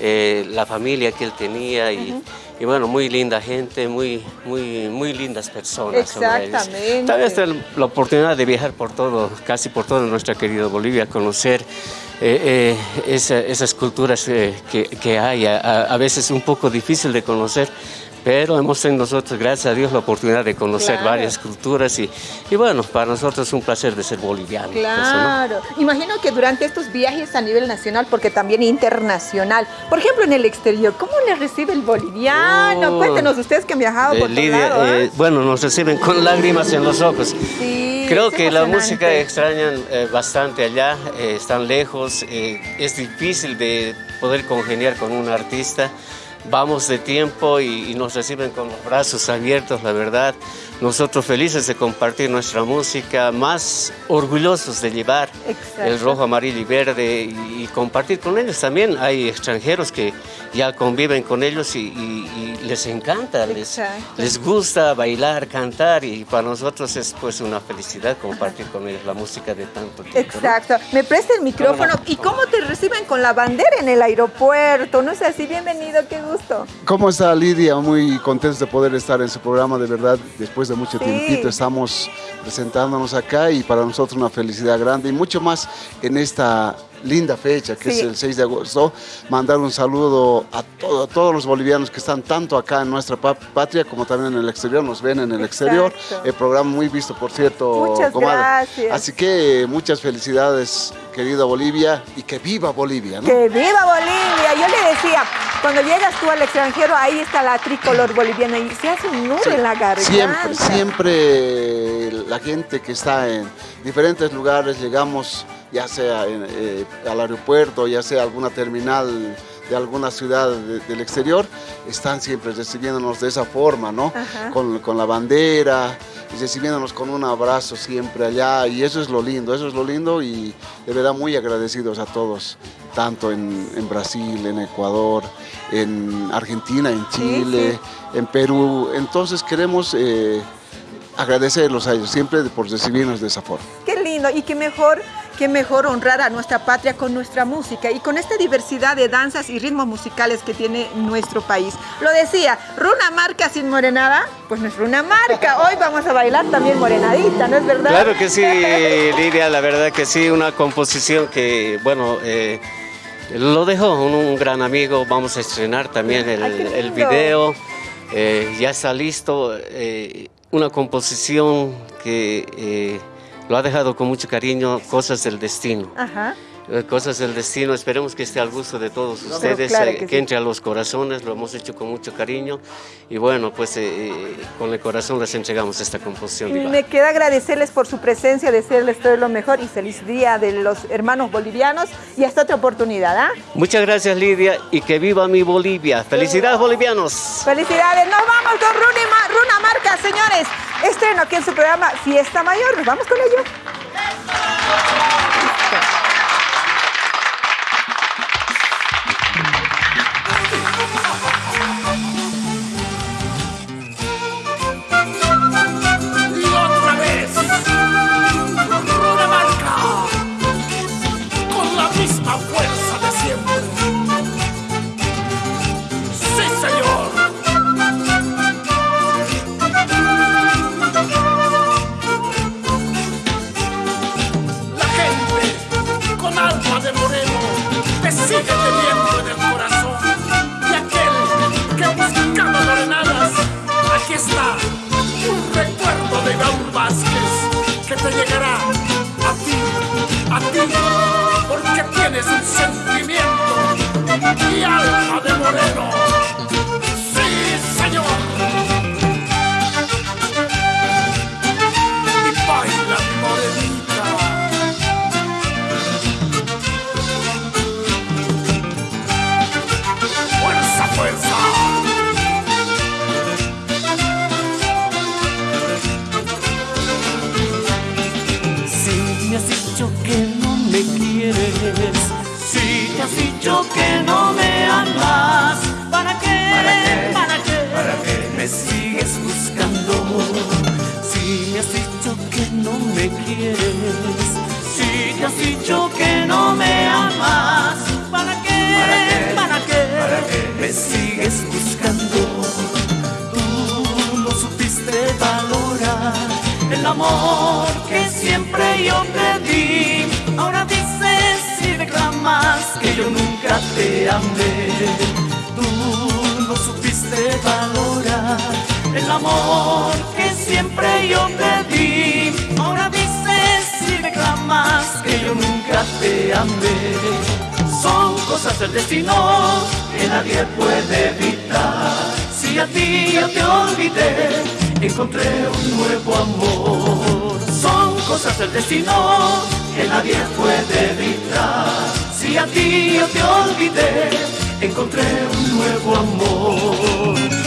eh, la familia que él tenía y, y bueno, muy linda gente, muy, muy, muy lindas personas. Exactamente. También está la oportunidad de viajar por todo, casi por toda nuestra querida Bolivia, conocer eh, eh, esa- esas culturas eh, que, que hay, a veces un poco difícil de conocer, pero hemos tenido nosotros, gracias a Dios, la oportunidad de conocer Claro. varias culturas y, y bueno, para nosotros es un placer de ser boliviano. eso, ¿no? Claro. Imagino que durante estos viajes a nivel nacional, porque también internacional, por ejemplo en el exterior, ¿cómo le recibe el boliviano? Oh. Cuéntenos ustedes que han viajado Eh, por Lidia, lado. ¿ah? eh, bueno, nos reciben con lágrimas en los ojos. Sí, Creo que la música extrañan eh, bastante allá, eh, están lejos, eh, es difícil de poder congeniar con un artista. Vamos de tiempo y, y nos reciben con los brazos abiertos, la verdad. Nosotros felices de compartir nuestra música, más orgullosos de llevar el rojo, amarillo y verde y, y compartir con ellos. También hay extranjeros que ya conviven con ellos y, y- y les encanta, les, les gusta bailar, cantar y para nosotros es pues una felicidad compartir con ellos la música de tanto tiempo. ¿no? Exacto. Me presta el micrófono. ¿Y cómo te reciben con la bandera en el aeropuerto? ¿No es así? Bienvenido, qué gusto. ¿Cómo está Lidia? Muy contentos de poder estar en su programa, de verdad, después de mucho Sí. tiempito estamos presentándonos acá y para nosotros una felicidad grande y mucho más en esta linda fecha que Sí. es el 6 de agosto. Mandar un saludo a, todo- a todos los bolivianos que están tanto acá en nuestra pa- patria como también en el exterior, nos ven en el exterior. El programa muy visto, por cierto, Muchas comadre. gracias. Así que muchas felicidades, querida Bolivia, y que viva Bolivia. ¿no? ¡Que viva Bolivia! Yo le decía, cuando llegas tú al extranjero, ahí está la tricolor boliviana y se hace un nudo en la garganta. Siempre, siempre la gente que está en diferentes lugares, llegamos ya sea en, eh, al aeropuerto, ya sea alguna terminal de alguna ciudad de- del exterior, están siempre recibiéndonos de esa forma, ¿no? Con, con la bandera y recibiéndonos con un abrazo siempre allá y eso es lo lindo, eso es lo lindo y de verdad muy agradecidos a todos, tanto en, en Brasil, en Ecuador, en Argentina, en Chile, en Perú. Entonces queremos eh, agradecerlos a ellos siempre por recibirnos de esa forma. Qué lindo y qué mejor, qué mejor honrar a nuestra patria con nuestra música y con esta diversidad de danzas y ritmos musicales que tiene nuestro país. Lo decía, Runa Marca sin morenada, pues no es Runa Marca. Hoy vamos a bailar también morenadita, ¿no es verdad? Claro que sí, [laughs] Lidia, la verdad que sí, una composición que, bueno, eh, lo dejó un, un gran amigo, vamos a estrenar también el, el video, eh, ya está listo, eh, una composición que lo ha dejado con mucho cariño, Cosas del Destino. Ajá. Eh, Cosas del destino, esperemos que esté al gusto de todos ustedes, claro eh, que que, sí. entre a los corazones, lo hemos hecho con mucho cariño y bueno, pues eh, eh, con el corazón les entregamos esta composición. Y me queda agradecerles por su presencia, desearles todo lo mejor y feliz día de los hermanos bolivianos y hasta otra oportunidad. ¿ah? Muchas gracias Lidia y que viva mi Bolivia. Felicidades bolivianos. Felicidades, nos vamos con Runa, Ma- Runa Marca, señores. Estreno aquí en su programa Fiesta Mayor, nos vamos con ello. A ti yo te olvidé, encontré un nuevo amor.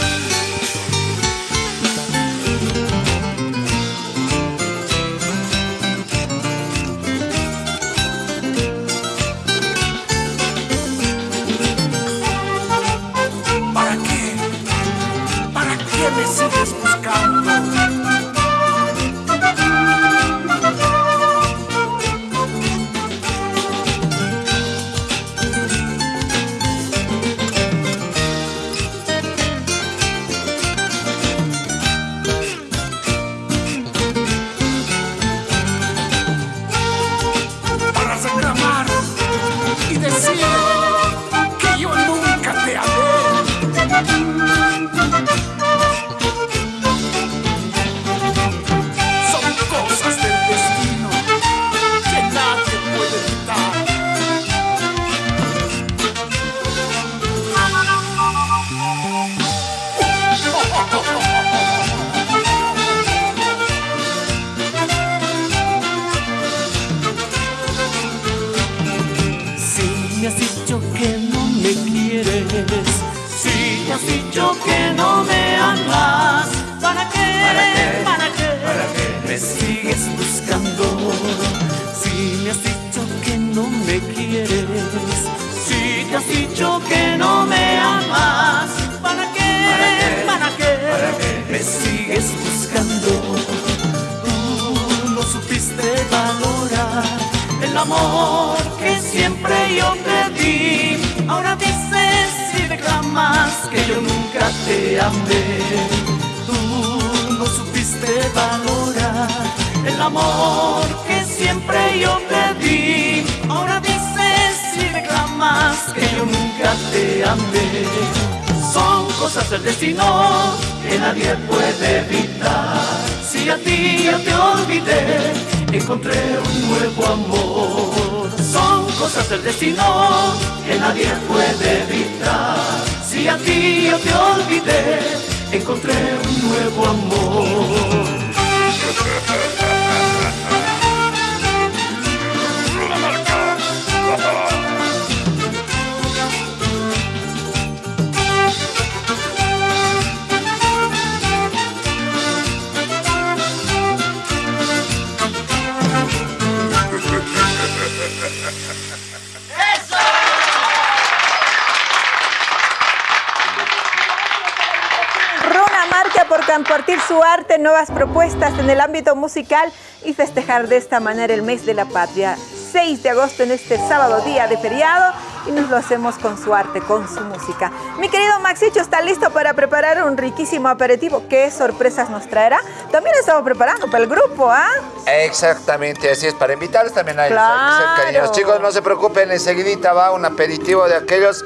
Su arte, nuevas propuestas en el ámbito musical y festejar de esta manera el mes de la patria. 6 de agosto en este sábado día de feriado y nos lo hacemos con su arte, con su música. Mi querido Maxicho está listo para preparar un riquísimo aperitivo. ¿Qué sorpresas nos traerá? También estamos preparando para el grupo, ¿ah? Exactamente, así es, para invitarlos también a, Claro. cariñosos. Chicos, no se preocupen, enseguidita va un aperitivo de aquellos,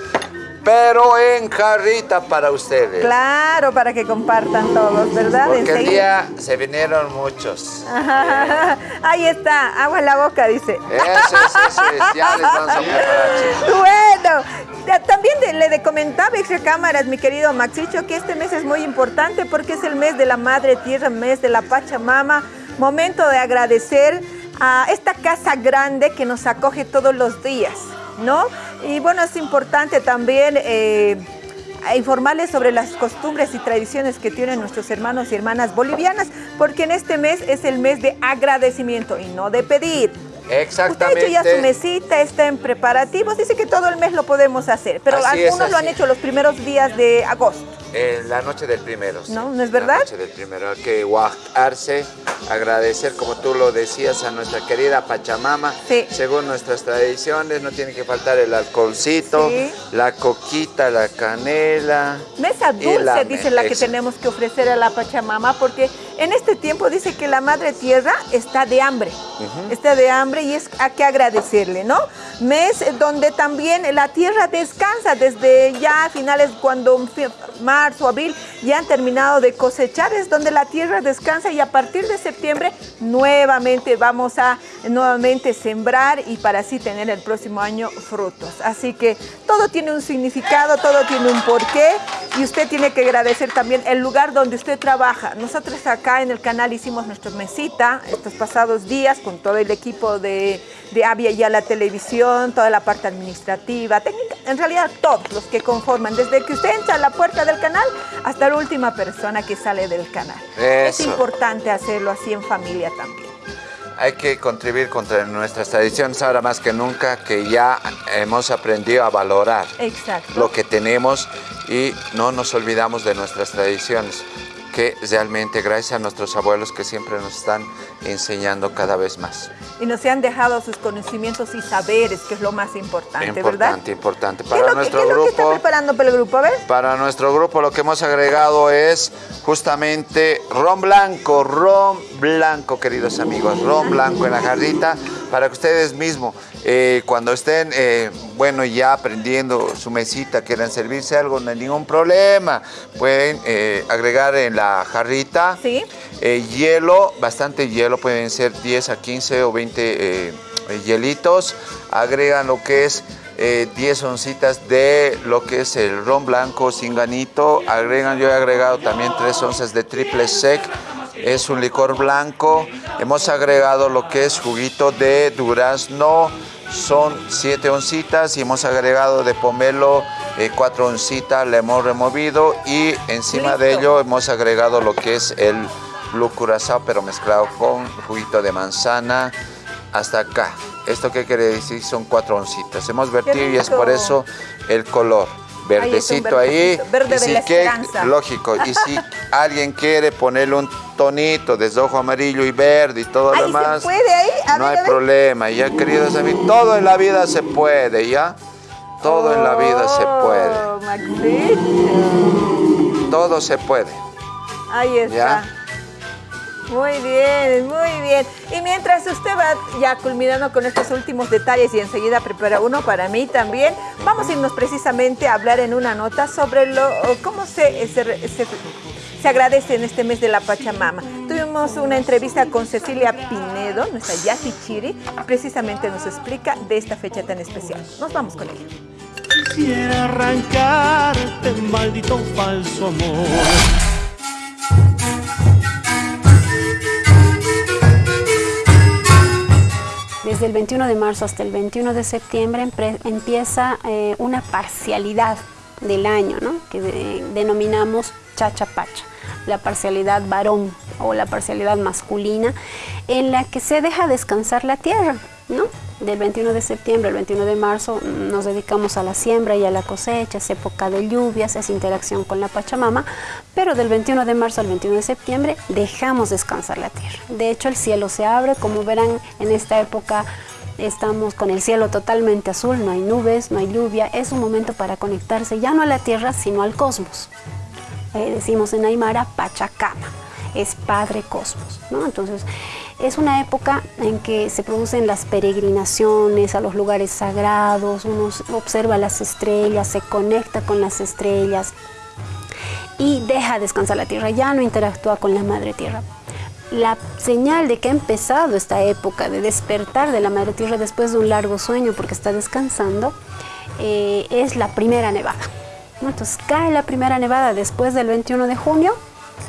pero en jarrita para ustedes. Claro, para que compartan todos, ¿verdad? Porque el día se vinieron muchos. Ahí está, agua en la boca, dice. Eso es, eso es, ya les vamos a preparar, chicos. Bueno, también le de comentaba extra cámaras, mi querido Maxicho, que este mes es muy importante porque es el mes de la Madre Tierra, mes de la Pachamama, momento de agradecer a esta casa grande que nos acoge todos los días, ¿no? Y bueno, es importante también eh, informarles sobre las costumbres y tradiciones que tienen nuestros hermanos y hermanas bolivianas, porque en este mes es el mes de agradecimiento y no de pedir. Usted ha hecho ya su Exactamente. mesita, está en preparativos. Dice que todo el mes lo podemos hacer, pero Así es, algunos lo han hecho los primeros días de agosto. En la noche del primero. sí. ¿No? ¿No es verdad? La noche del primero. Hay que guajarse, agradecer, como tú lo decías, a nuestra querida Pachamama. Según nuestras tradiciones, no tiene que faltar el alcoholcito, Sí. la coquita, la canela. Mesa dulce, la dice la que tenemos que ofrecer a la Pachamama, porque en este tiempo dice que la Madre Tierra está de hambre. Está de hambre y es a que agradecerle, ¿no? Mes donde también la tierra descansa desde ya finales cuando marzo, abril ya han terminado de cosechar, es donde la tierra descansa y a partir de septiembre nuevamente vamos a nuevamente sembrar y para así tener el próximo año frutos. Así que todo tiene un significado, todo tiene un porqué y usted tiene que agradecer también el lugar donde usted trabaja. Nosotros acá en el canal hicimos nuestra mesita estos pasados días con todo el equipo de, de Avia y a la televisión, toda la parte administrativa, técnica, en realidad todos los que conforman, desde que usted entra a la puerta del canal hasta la última persona que sale del canal. Es importante hacerlo así en familia también. Hay que contribuir contra nuestras tradiciones ahora más que nunca, que ya hemos aprendido a valorar Exacto. lo que tenemos y no nos olvidamos de nuestras tradiciones, que realmente gracias a nuestros abuelos que siempre nos están enseñando cada vez más. Y nos han dejado sus conocimientos y saberes, que es lo más importante, ¿verdad? Importante, importante. ¿Qué es Para que- nuestro qué es lo que está grupo, preparando para el grupo? A ver. para nuestro grupo lo que hemos agregado es justamente ron blanco, ron blanco, queridos amigos, ron blanco en la jarrita, para que ustedes mismos, eh, cuando estén, eh, bueno, ya aprendiendo su mesita, quieran servirse algo, no hay ningún problema. Pueden eh, agregar en la jarrita hielo, bastante hielo, pueden ser 10 a 15 o 20 eh, eh, hielitos. Agregan lo que es eh, 10 oncitas de lo que es el ron blanco sin ganito. Agregan, yo he agregado también 3 onzas de triple sec. Es un licor blanco. Hemos agregado lo que es juguito de durazno. Son 7 oncitas y hemos agregado de pomelo 4 oncitas. Le hemos removido y encima de ello hemos agregado lo que es el blue curazao pero mezclado con juguito de manzana hasta acá. ¿Esto qué quiere decir? Son cuatro oncitas. Hemos vertido y es por eso el color. Verdecito ahí. verde y de la que- esperanza. lógico. Y si [laughs] alguien quiere ponerle un tonito de ojo amarillo y verde y todo lo demás, puede ahí, a no ver, hay a problema. Ya, queridos amigos, todo en la vida se puede, ¿ya? Todo en la vida se puede. Oh, Maxito. Todo se puede. Ahí está. ¿Ya? Muy bien, muy bien. Y mientras usted va ya culminando con estos últimos detalles y enseguida prepara uno para mí también, vamos a irnos precisamente a hablar en una nota sobre lo, cómo se, se, se- agradece en este mes de la Pachamama. Tuvimos una entrevista con Cecilia Pinedo, nuestra Yasi Chiri, precisamente nos explica de esta fecha tan especial. Nos vamos con ella. Quisiera arrancarte, maldito falso amor. Desde el 21 de marzo hasta el 21 de septiembre empieza eh, una parcialidad del año, ¿no? que de- denominamos chachapacha, la parcialidad varón o la parcialidad masculina, en la que se deja descansar la tierra. ¿no? Del 21 de septiembre al 21 de marzo nos dedicamos a la siembra y a la cosecha, es época de lluvias, es interacción con la Pachamama, pero del 21 de marzo al 21 de septiembre dejamos descansar la tierra. De hecho, el cielo se abre, como verán en esta época estamos con el cielo totalmente azul, no hay nubes, no hay lluvia, es un momento para conectarse ya no a la tierra, sino al cosmos. Eh, decimos en Aymara Pachacama, es Padre Cosmos, ¿no? Entonces, es una época en que se producen las peregrinaciones a los lugares sagrados, uno observa las estrellas, se conecta con las estrellas y deja descansar la tierra, ya no interactúa con la madre tierra. La señal de que ha empezado esta época de despertar de la madre tierra después de un largo sueño porque está descansando eh, es la primera nevada. Entonces cae la primera nevada después del 21 de junio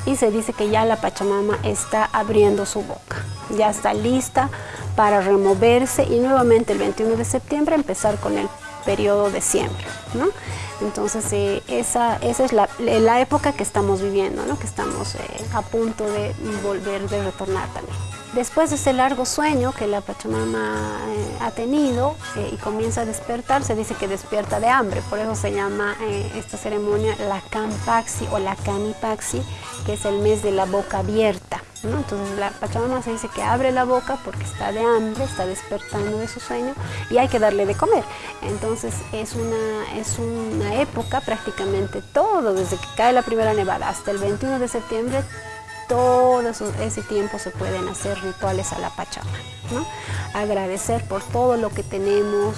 y se dice que ya la Pachamama está abriendo su boca, ya está lista para removerse y nuevamente el 21 de septiembre empezar con el periodo de siembra. ¿no? Entonces eh, esa, esa es la, la época que estamos viviendo, ¿no? que estamos eh, a punto de volver, de retornar también. Después de ese largo sueño que la Pachamama eh, ha tenido y comienza a despertar, se dice que despierta de hambre, por eso se llama esta ceremonia la Campaxi o la Canipaxi, que es el mes de la boca abierta. ¿No? Entonces la Pachamama se dice que abre la boca porque está de hambre, está despertando de su sueño y hay que darle de comer. Entonces es una, es una época prácticamente todo, desde que cae la primera nevada hasta el 21 de septiembre, todo ese tiempo se pueden hacer rituales a la Pachamama. Agradecer por todo lo que tenemos,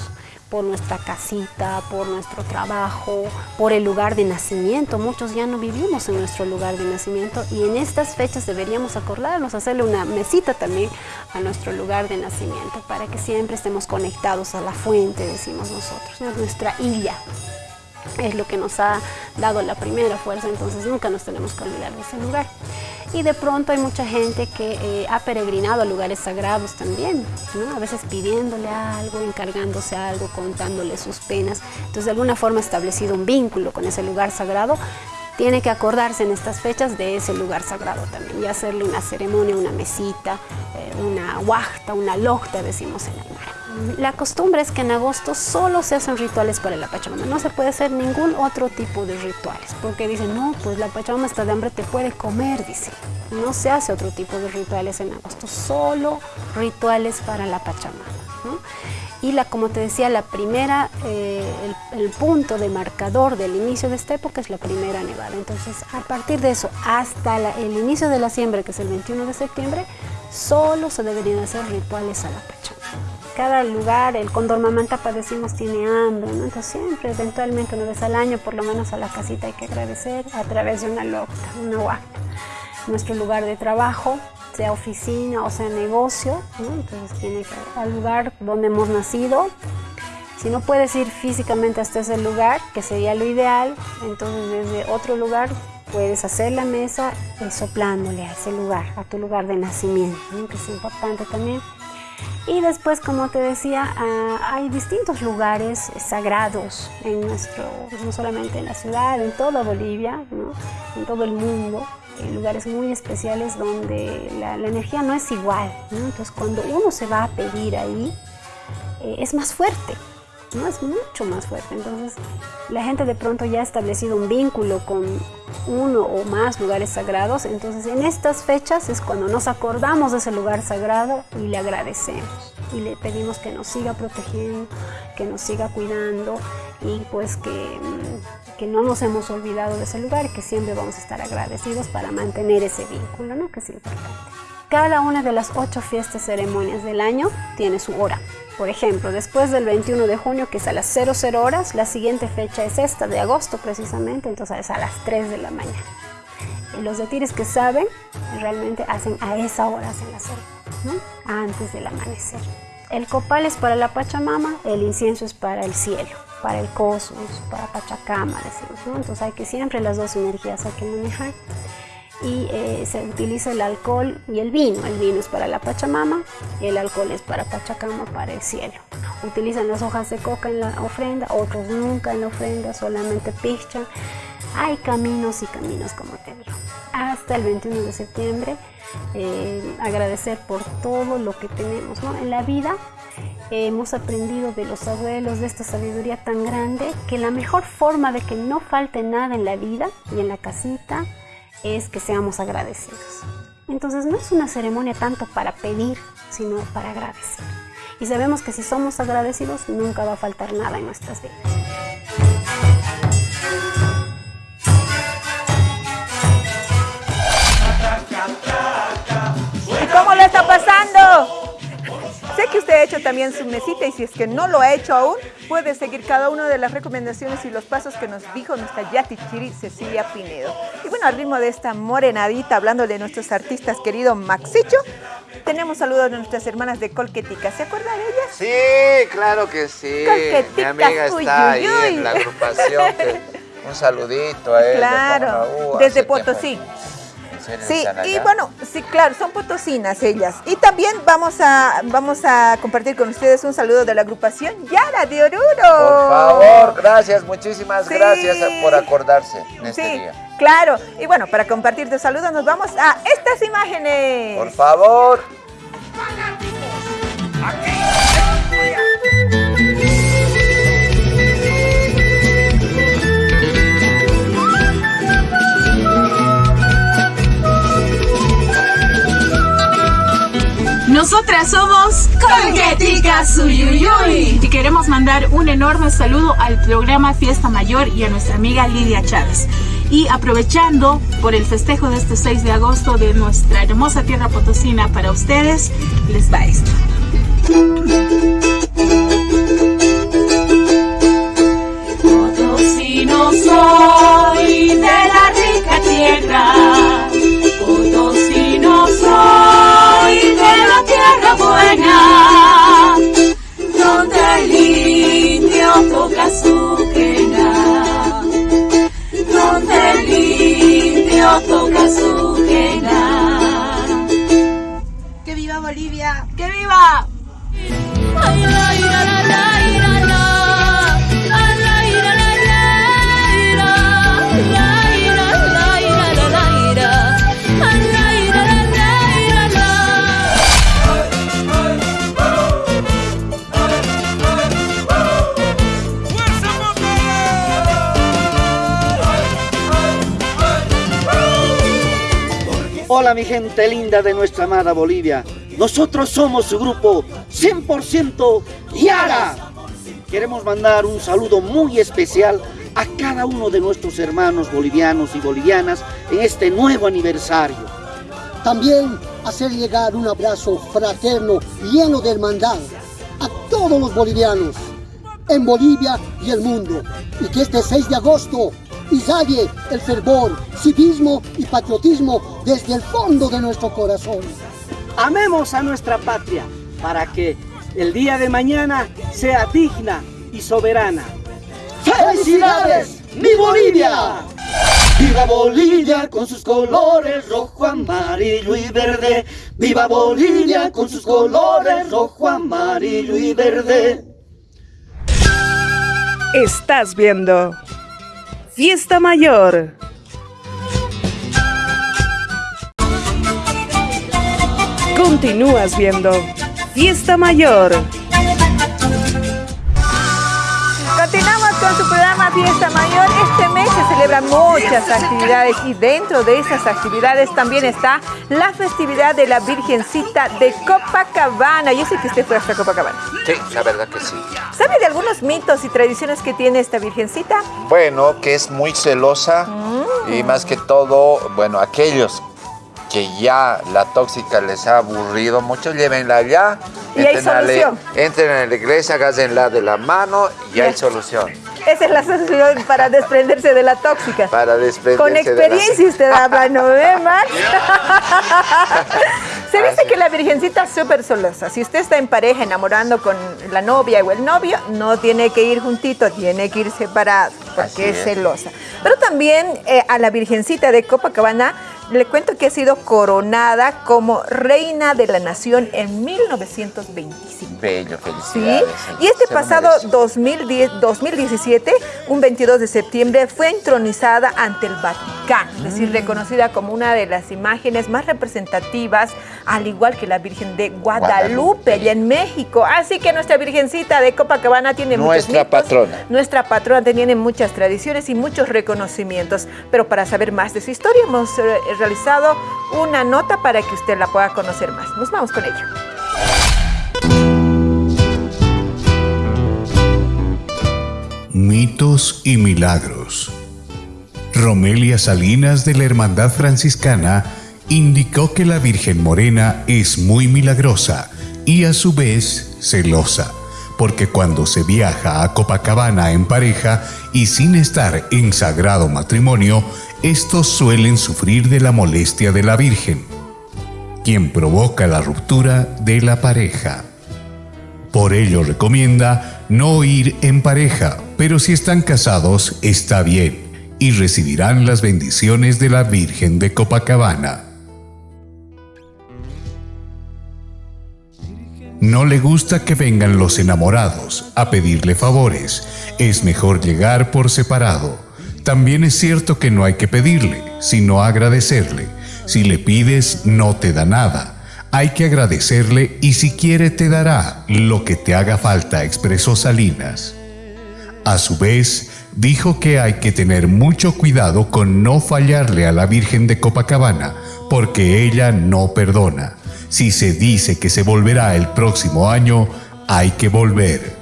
por nuestra casita, por nuestro trabajo, por el lugar de nacimiento. Muchos ya no vivimos en nuestro lugar de nacimiento y en estas fechas deberíamos acordarnos, hacerle una mesita también a nuestro lugar de nacimiento para que siempre estemos conectados a la fuente, decimos nosotros, ¿no? nuestra illa es lo que nos ha dado la primera fuerza, entonces nunca nos tenemos que olvidar de ese lugar. Y de pronto hay mucha gente que eh, ha peregrinado a lugares sagrados también, ¿no? a veces pidiéndole algo, encargándose algo, contándole sus penas. Entonces de alguna forma ha establecido un vínculo con ese lugar sagrado. Tiene que acordarse en estas fechas de ese lugar sagrado también y hacerle una ceremonia, una mesita, eh, una huachta, una locta, decimos en Aymara. La costumbre es que en agosto solo se hacen rituales para la Pachamama, no se puede hacer ningún otro tipo de rituales, porque dicen, no, pues la Pachamama está de hambre, te puede comer, dice. No se hace otro tipo de rituales en agosto, solo rituales para la Pachamama. Y la, como te decía, la primera, eh, el, punto de marcador del inicio de esta época es la primera nevada. Entonces, a partir de eso hasta el inicio de la siembra, que es el 21 de septiembre, solo se deberían hacer rituales a la Pachamama. Cada lugar, el Cóndor Mamantapa decimos tiene hambre, ¿no? Entonces siempre, eventualmente una vez al año, por lo menos a la casita hay que agradecer a través de una locta, una huacta. Nuestro lugar de trabajo, sea oficina o sea negocio, ¿no? Entonces tiene que al lugar donde hemos nacido. Si no puedes ir físicamente hasta ese lugar, que sería lo ideal, entonces desde otro lugar puedes hacer la mesa eh, soplándole a ese lugar, a tu lugar de nacimiento, ¿no? que es importante también. Y después, como te decía, ah, hay distintos lugares sagrados en nuestro, no solamente en la ciudad, en toda Bolivia, ¿no? en todo el mundo, en lugares muy especiales donde la, energía no es igual. Entonces, cuando uno se va a pedir ahí, eh, es más fuerte, es mucho más fuerte. Entonces, la gente de pronto ya ha establecido un vínculo con uno o más lugares sagrados. Entonces, en estas fechas es cuando nos acordamos de ese lugar sagrado y le agradecemos. Y le pedimos que nos siga protegiendo, que nos siga cuidando y pues que, mm, que no nos hemos olvidado de ese lugar y que siempre vamos a estar agradecidos para mantener ese vínculo, ¿no? que es importante. Cada una de las ocho fiestas ceremonias del año tiene su hora. Por ejemplo, después del 21 de junio, que es a las 00 horas, la siguiente fecha es esta, de agosto precisamente, entonces es a las 3 de la mañana. Los de Tires que saben, realmente hacen a esa hora, hacen la cena, ¿no? antes del amanecer. El copal es para la Pachamama, el incienso es para el cielo, para el cosmos, para Pachacama, decimos, ¿no? Entonces hay que siempre las dos energías hay que manejar y eh, se utiliza el alcohol y el vino. El vino es para la Pachamama y el alcohol es para Pachacama, para el cielo. Utilizan las hojas de coca en la ofrenda, otros nunca en la ofrenda, solamente pichan. Hay caminos y caminos, como te digo. Hasta el 21 de septiembre, eh, agradecer por todo lo que tenemos ¿no? en la vida. Eh, hemos aprendido de los abuelos de esta sabiduría tan grande que la mejor forma de que no falte nada en la vida y en la casita es que seamos agradecidos. Entonces no es una ceremonia tanto para pedir, sino para agradecer. Y sabemos que si somos agradecidos nunca va a faltar nada en nuestras vidas. ¿Y cómo lo está pasando? Sé que usted ha hecho también su mesita y si es que no lo ha hecho aún, puede seguir cada una de las recomendaciones y los pasos que nos dijo nuestra Yati Chiri Cecilia Pinedo. Y bueno, al ritmo de esta morenadita, hablándole de nuestros artistas querido Maxicho, tenemos saludos de nuestras hermanas de Colquetica. ¿Se acuerdan de ellas? Sí, claro que sí. Mi Colqueticas, amiga uy, uy, ahí uy. en la agrupación. que- un saludito a ella. Claro, desde hace. Potosí. ¿En Sí, y bueno, sí, claro, son potosinas ellas. Y también vamos a, vamos a compartir con ustedes un saludo de la agrupación Yara de Oruro. Por favor, gracias, muchísimas gracias por acordarse en este sí, día. Claro, y bueno, para compartir tu saludo nos vamos a estas imágenes. Por favor. Aquí. Nosotras somos Colgueticas Uyuyuy. y queremos mandar un enorme saludo al programa Fiesta Mayor y a nuestra amiga Lidia Chávez. Y aprovechando por el festejo de este 6 de agosto de nuestra hermosa tierra potosina para ustedes, les va esto. Potosino soy de la rica tierra. ¡Que viva Bolivia! ¡Que viva! Mi gente linda de nuestra amada Bolivia. Nosotros somos su grupo 100% Yara. Queremos mandar un saludo muy especial a cada uno de nuestros hermanos bolivianos y bolivianas en este nuevo aniversario. También hacer llegar un abrazo fraterno lleno de hermandad a todos los bolivianos en Bolivia y el mundo. Y que este 6 de agosto irradie el fervor, civismo y patriotismo desde el fondo de nuestro corazón. Amemos a nuestra patria para que el día de mañana sea digna y soberana. ¡Felicidades, mi Bolivia! Viva Bolivia con sus colores rojo, amarillo y verde. Viva Bolivia con sus colores rojo, amarillo y verde. Estás viendo Fiesta Mayor. Continúas viendo Fiesta Mayor. Continuamos con su programa Fiesta Mayor. Este mes se celebran muchas actividades y dentro de esas actividades también está la festividad de la Virgencita de Copacabana. Yo sé que usted fue hasta Copacabana. Sí, la verdad que sí. ¿Sabe de algunos mitos y tradiciones que tiene esta Virgencita? Bueno, que es muy celosa Mm. y más que todo, bueno, aquellos que ya la tóxica les ha aburrido mucho, llévenla allá. Y hay a la- solución. entren a la iglesia, háganla de la mano y hay solución. Esa es la solución para desprenderse de la tóxica. Para desprenderse Con de la- experiencia usted habla, ¿no ve, Max? [laughs] Se dice que la virgencita es súper celosa. Si usted está en pareja enamorando con la novia o el novio, no tiene que ir juntito, tiene que ir separado, porque es. celosa. Pero también eh, a la virgencita de Copacabana le cuento que ha sido coronada como reina de la nación en 1925. Bello, Sí, felicidades. y este pasado merece. 2010, 2017, un 22 de septiembre, fue entronizada ante el Vaticano, es decir, reconocida como una de las imágenes más representativas, al igual que la Virgen de Guadalupe, Guadalupe. allá en México. Así que nuestra Virgencita de Copacabana tiene Nuestra muchos mitos. patrona. Nuestra patrona tiene muchas tradiciones y muchos reconocimientos. Pero para saber más de su historia, hemos eh, realizado una nota para que usted la pueda conocer más. Nos vamos con ella. Mitos y milagros. Romelia Salinas de la Hermandad Franciscana indicó que la Virgen Morena es muy milagrosa y a su vez celosa, porque cuando se viaja a Copacabana en pareja y sin estar en sagrado matrimonio, estos suelen sufrir de la molestia de la Virgen, quien provoca la ruptura de la pareja. Por ello recomienda no ir en pareja, pero si están casados está bien y recibirán las bendiciones de la Virgen de Copacabana. No le gusta que vengan los enamorados a pedirle favores, es mejor llegar por separado. También es cierto que no hay que pedirle, sino agradecerle. Si le pides, no te da nada. Hay que agradecerle y si quiere te dará lo que te haga falta, expresó Salinas. A su vez, dijo que hay que tener mucho cuidado con no fallarle a la Virgen de Copacabana, porque ella no perdona. Si se dice que se volverá el próximo año, hay que volver.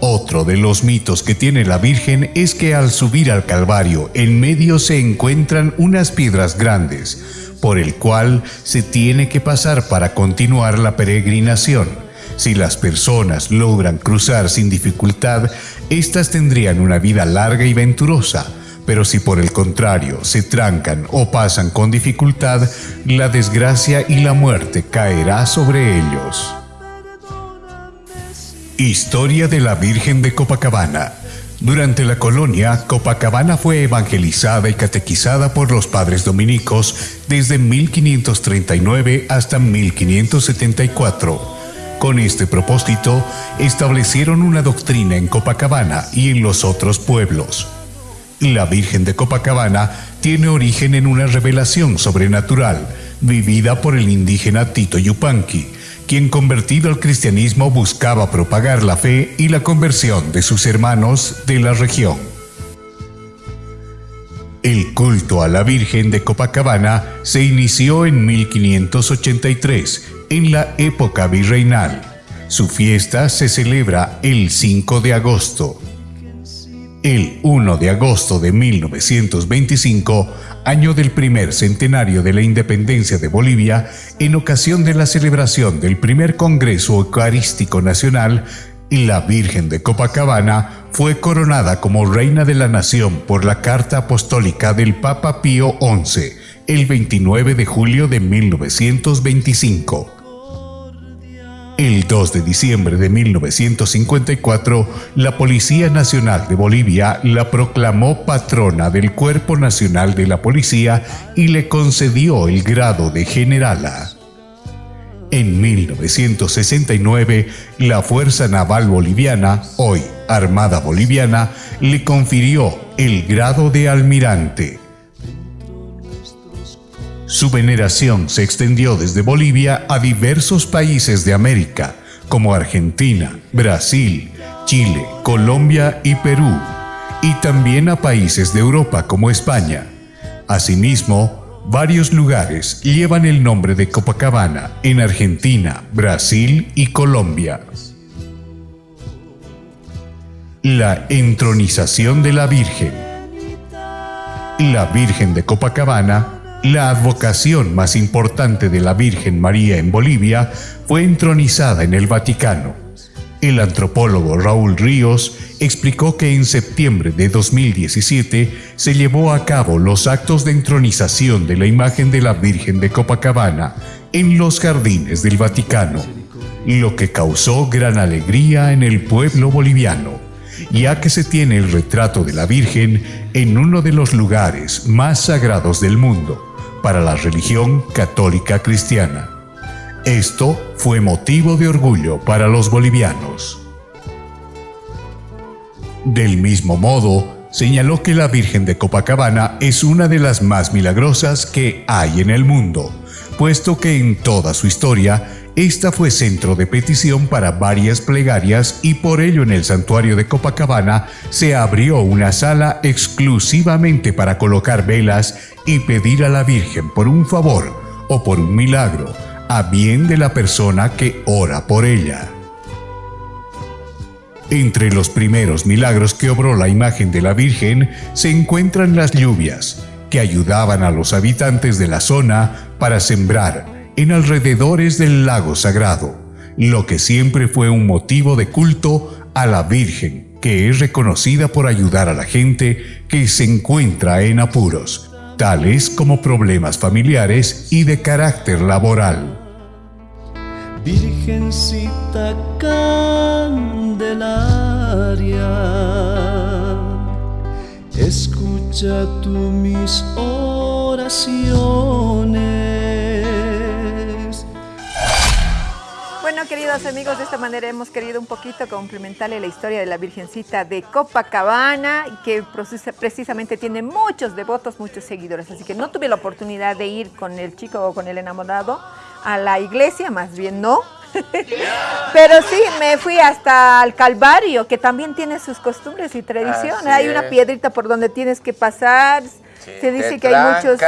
Otro de los mitos que tiene la Virgen es que al subir al Calvario en medio se encuentran unas piedras grandes, por el cual se tiene que pasar para continuar la peregrinación. Si las personas logran cruzar sin dificultad, éstas tendrían una vida larga y venturosa, pero si por el contrario se trancan o pasan con dificultad, la desgracia y la muerte caerá sobre ellos. Historia de la Virgen de Copacabana. Durante la colonia, Copacabana fue evangelizada y catequizada por los padres dominicos desde 1539 hasta 1574. Con este propósito, establecieron una doctrina en Copacabana y en los otros pueblos. La Virgen de Copacabana tiene origen en una revelación sobrenatural vivida por el indígena Tito Yupanqui, quien convertido al cristianismo buscaba propagar la fe y la conversión de sus hermanos de la región. El culto a la Virgen de Copacabana se inició en 1583, en la época virreinal. Su fiesta se celebra el 5 de agosto. El 1 de agosto de 1925, año del primer centenario de la independencia de Bolivia, en ocasión de la celebración del primer Congreso Eucarístico Nacional, la Virgen de Copacabana fue coronada como Reina de la Nación por la Carta Apostólica del Papa Pío XI, el 29 de julio de 1925. El 2 de diciembre de 1954, la Policía Nacional de Bolivia la proclamó patrona del Cuerpo Nacional de la Policía y le concedió el grado de generala. En 1969, la Fuerza Naval Boliviana, hoy Armada Boliviana, le confirió el grado de almirante. Su veneración se extendió desde Bolivia a diversos países de América, como Argentina, Brasil, Chile, Colombia y Perú, y también a países de Europa como España. Asimismo, varios lugares llevan el nombre de Copacabana en Argentina, Brasil y Colombia. La entronización de la Virgen. La Virgen de Copacabana la advocación más importante de la Virgen María en Bolivia fue entronizada en el Vaticano. El antropólogo Raúl Ríos explicó que en septiembre de 2017 se llevó a cabo los actos de entronización de la imagen de la Virgen de Copacabana en los jardines del Vaticano, lo que causó gran alegría en el pueblo boliviano, ya que se tiene el retrato de la Virgen en uno de los lugares más sagrados del mundo para la religión católica cristiana. Esto fue motivo de orgullo para los bolivianos. Del mismo modo, señaló que la Virgen de Copacabana es una de las más milagrosas que hay en el mundo, puesto que en toda su historia, esta fue centro de petición para varias plegarias y por ello en el santuario de Copacabana se abrió una sala exclusivamente para colocar velas y pedir a la Virgen por un favor o por un milagro, a bien de la persona que ora por ella. Entre los primeros milagros que obró la imagen de la Virgen se encuentran las lluvias, que ayudaban a los habitantes de la zona para sembrar en alrededores del lago sagrado, lo que siempre fue un motivo de culto a la Virgen, que es reconocida por ayudar a la gente que se encuentra en apuros, tales como problemas familiares y de carácter laboral. Virgencita Candelaria, escucha tú mis oraciones. Queridos amigos, de esta manera hemos querido un poquito complementarle la historia de la Virgencita de Copacabana, que precisamente tiene muchos devotos, muchos seguidores. Así que no tuve la oportunidad de ir con el chico o con el enamorado a la iglesia, más bien no. [laughs] Pero sí, me fui hasta el Calvario, que también tiene sus costumbres y tradiciones. Hay una piedrita por donde tienes que pasar. Se dice que hay muchos...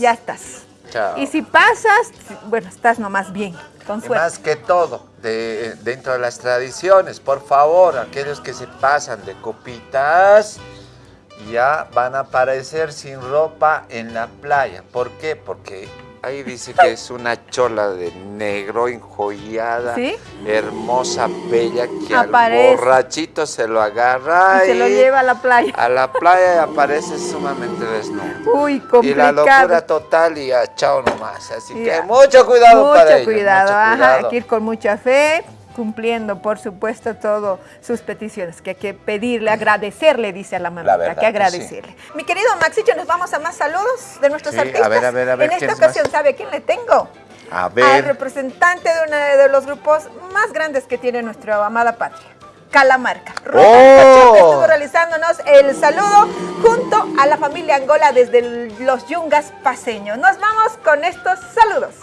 Ya estás. Chao. Y si pasas, bueno, estás nomás bien, con suerte. más que todo, de- dentro de las tradiciones, por favor, aquellos que se pasan de copitas ya van a aparecer sin ropa en la playa. ¿Por qué? Porque ahí dice que es una chola de negro enjollada, ¿Sí? hermosa, bella, que Aparece. al borrachito se lo agarra Y se lo y lleva a la playa. a la playa y aparece sumamente desnudo. Uy, Y complicado. la locura total y a chao nomás. Así que mucho cuidado mucho para cuidado, mucho ajá, cuidado. hay que ir con mucha fe, cumpliendo, por supuesto, todas sus peticiones, que hay que pedirle, agradecerle, dice a la mamita, verdad que que agradecerle. Mi querido Maxicho, nos vamos a más saludos de nuestros Sí, a artistas. ver, a ver, a ver, En ¿quién esta es más? ocasión, ¿sabe a quién le tengo? A Al ver. representante de uno de los grupos más grandes que tiene nuestra amada patria. Calamarca. Rosa ¡Oh! Estuvo realizándonos el saludo junto a la familia Angola desde los Yungas paseños. Nos vamos con estos saludos.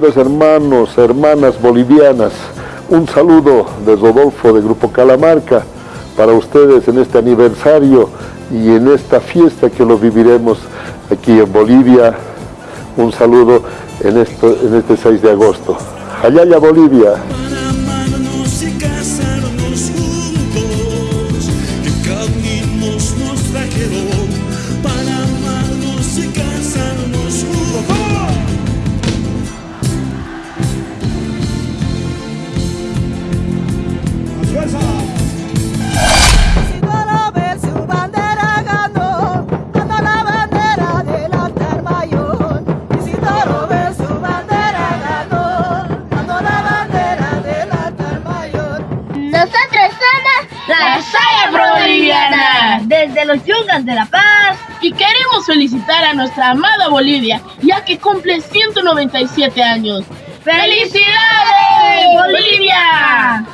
Hermanos, hermanas bolivianas, un saludo de Rodolfo de Grupo Calamarca para ustedes en este aniversario y en esta fiesta que lo viviremos aquí en Bolivia. Un saludo en este 6 de agosto. Allá, Bolivia. De La Paz. Y queremos felicitar a nuestra amada Bolivia, ya que cumple 197 años. ¡Felicidades, Bolivia!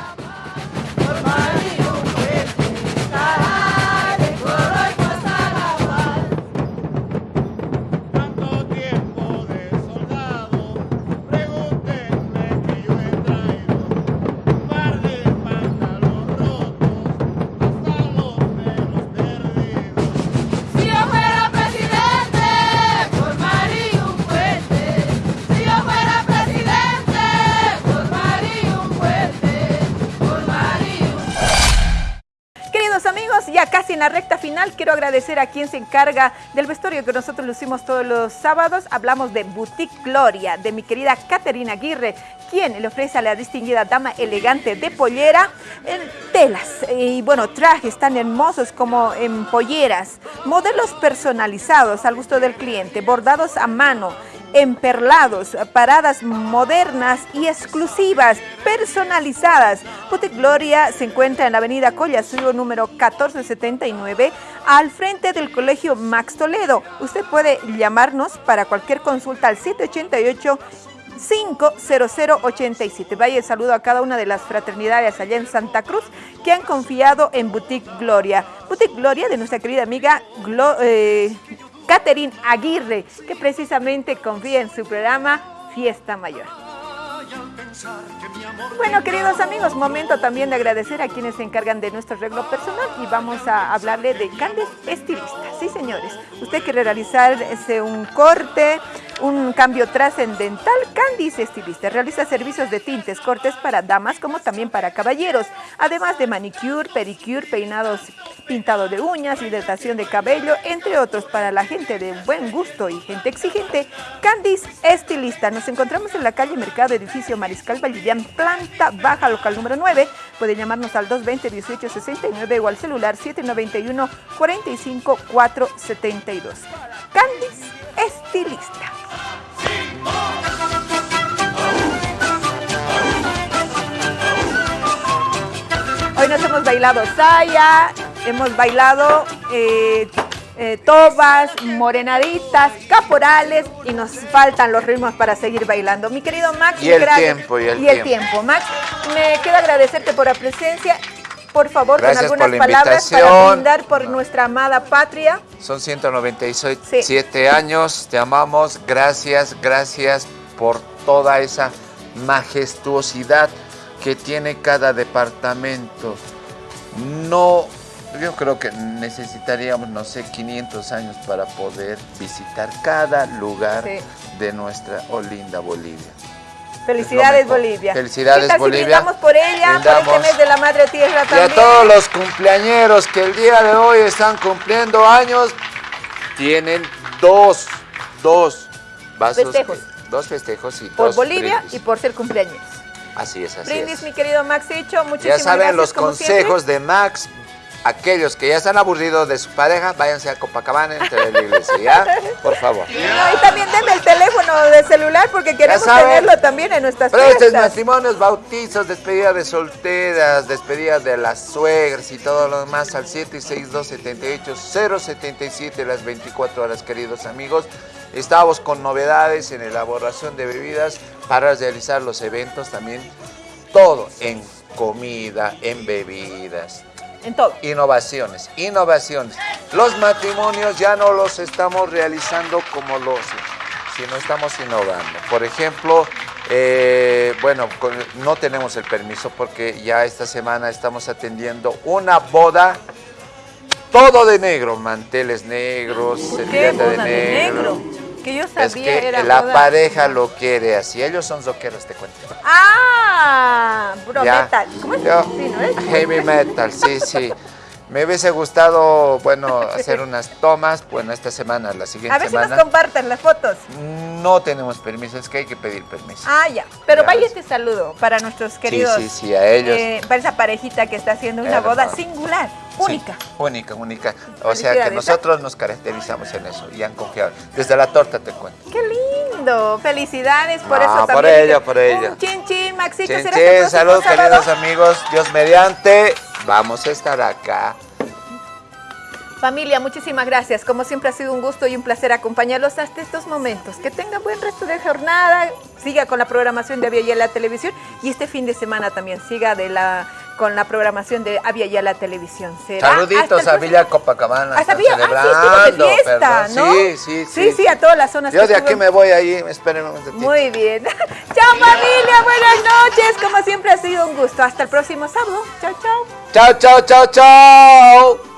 Quiero agradecer a quien se encarga del vestuario que nosotros lucimos todos los sábados. Hablamos de Boutique Gloria, de mi querida Caterina Aguirre, quien le ofrece a la distinguida dama elegante de pollera en telas. Y bueno, trajes tan hermosos como en polleras, modelos personalizados al gusto del cliente, bordados a mano emperlados, paradas modernas y exclusivas, personalizadas. Boutique Gloria se encuentra en la avenida Collasuyo número 1479, al frente del Colegio Max Toledo. Usted puede llamarnos para cualquier consulta al 788 50087. Vaya el saludo a cada una de las fraternidades allá en Santa Cruz que han confiado en Boutique Gloria. Boutique Gloria de nuestra querida amiga Glo- eh, Catherine Aguirre, que precisamente confía en su programa Fiesta Mayor. Bueno, queridos amigos, momento también de agradecer a quienes se encargan de nuestro arreglo personal y vamos a hablarle de Candes Estilista. Sí, señores, usted quiere realizarse un corte, un cambio trascendental, Candice Estilista realiza servicios de tintes, cortes para damas como también para caballeros, además de manicure, pedicure, peinados, pintado de uñas, hidratación de cabello, entre otros para la gente de buen gusto y gente exigente. Candice Estilista, nos encontramos en la calle Mercado, edificio Mariscal Vallivian, planta baja, local número 9. Puede llamarnos al 220-1869 o al celular 791-45-472. Candice Estilista. Hoy nos hemos bailado saya, hemos bailado eh, eh, tobas, morenaditas, caporales y nos faltan los ritmos para seguir bailando. Mi querido Max, Y el gracias. tiempo, y el tiempo. tiempo. Max, me queda agradecerte por la presencia por favor, Gracias con algunas la palabras para brindar por nuestra amada patria. Son 197 años, te amamos, gracias, gracias por toda esa majestuosidad que tiene cada departamento. No, yo creo que necesitaríamos, no sé, 500 años para poder visitar cada lugar Sí. de nuestra oh, linda Bolivia. Felicidades. Bolivia. Felicidades, ¿Qué tal si Bolivia. brindamos por ella, por Brindamos. este mes de la Madre Tierra Y también? a todos los cumpleañeros que el día de hoy están cumpliendo años, tienen dos, dos vasos. Festejos. Dos festejos y Por dos Bolivia brindis. y por ser cumpleaños. Así es, así Brindis, es. mi querido Maxicho, muchísimas Ya saben gracias, los consejos de Max. Aquellos que ya están aburridos de su pareja, váyanse a Copacabana entre la iglesia, ¿ya? Por favor. No, y también denme el teléfono de celular porque queremos tenerlo también en nuestras Prestes, fiestas. matrimonios, bautizos, despedida de solteras, despedida de las suegras y todo lo demás al 762-78-077 las 24 horas, queridos amigos. Estamos con novedades en elaboración de bebidas para realizar los eventos también. Todo en comida, en bebidas. En todo. Innovaciones, innovaciones. Los matrimonios ya no los estamos realizando como los, sino estamos innovando. Por ejemplo, eh, bueno, no tenemos el permiso porque ya esta semana estamos atendiendo una boda, todo de negro, manteles negros, ¿Qué servilleta de negro. Que yo sabía Es que era la boda- pareja lo quiere así, ellos son rockeros, te cuento. Ah, Ya. metal. ¿Cómo es? Yo, Sí, ¿no es? Heavy metal, sí, sí. Me hubiese gustado, bueno, hacer unas tomas, bueno, esta semana, la siguiente A ver si semana. nos comparten las fotos. No tenemos permiso, es que hay que pedir permiso. Ah, ya. Pero Ya. vaya este saludo para nuestros queridos. sí, sí, a ellos. eh, para esa parejita que está haciendo una boda singular, única. Sí, única, única. O sea que ¿eh? nosotros nos caracterizamos en eso y han confiado. Desde la torta te cuento. ¡Qué lindo! Felicidades por No, eso por también. ella, por ella. Un chin chin, Maxito. Chin, ¿será que el chin, próximo salud, sábado? queridos amigos. Dios mediante, vamos a estar acá. Familia, muchísimas gracias. Como siempre ha sido un gusto y un placer acompañarlos hasta estos momentos. Que tengan buen resto de jornada. Siga con la programación de Avia Yala Televisión y este fin de semana también siga de la con la programación de Avia Yala Televisión. Será Saluditos a Villa Copacabana. Hasta Villa- ah, sí. Sí, sí, sí. Sí, sí, a todas las zonas Yo de aquí me voy ahí, espérenme un ratito. Muy bien. [laughs] Chao familia, buenas noches. Como siempre ha sido un gusto. Hasta el próximo sábado. Chao, chao. Chao, chao, chao, chao.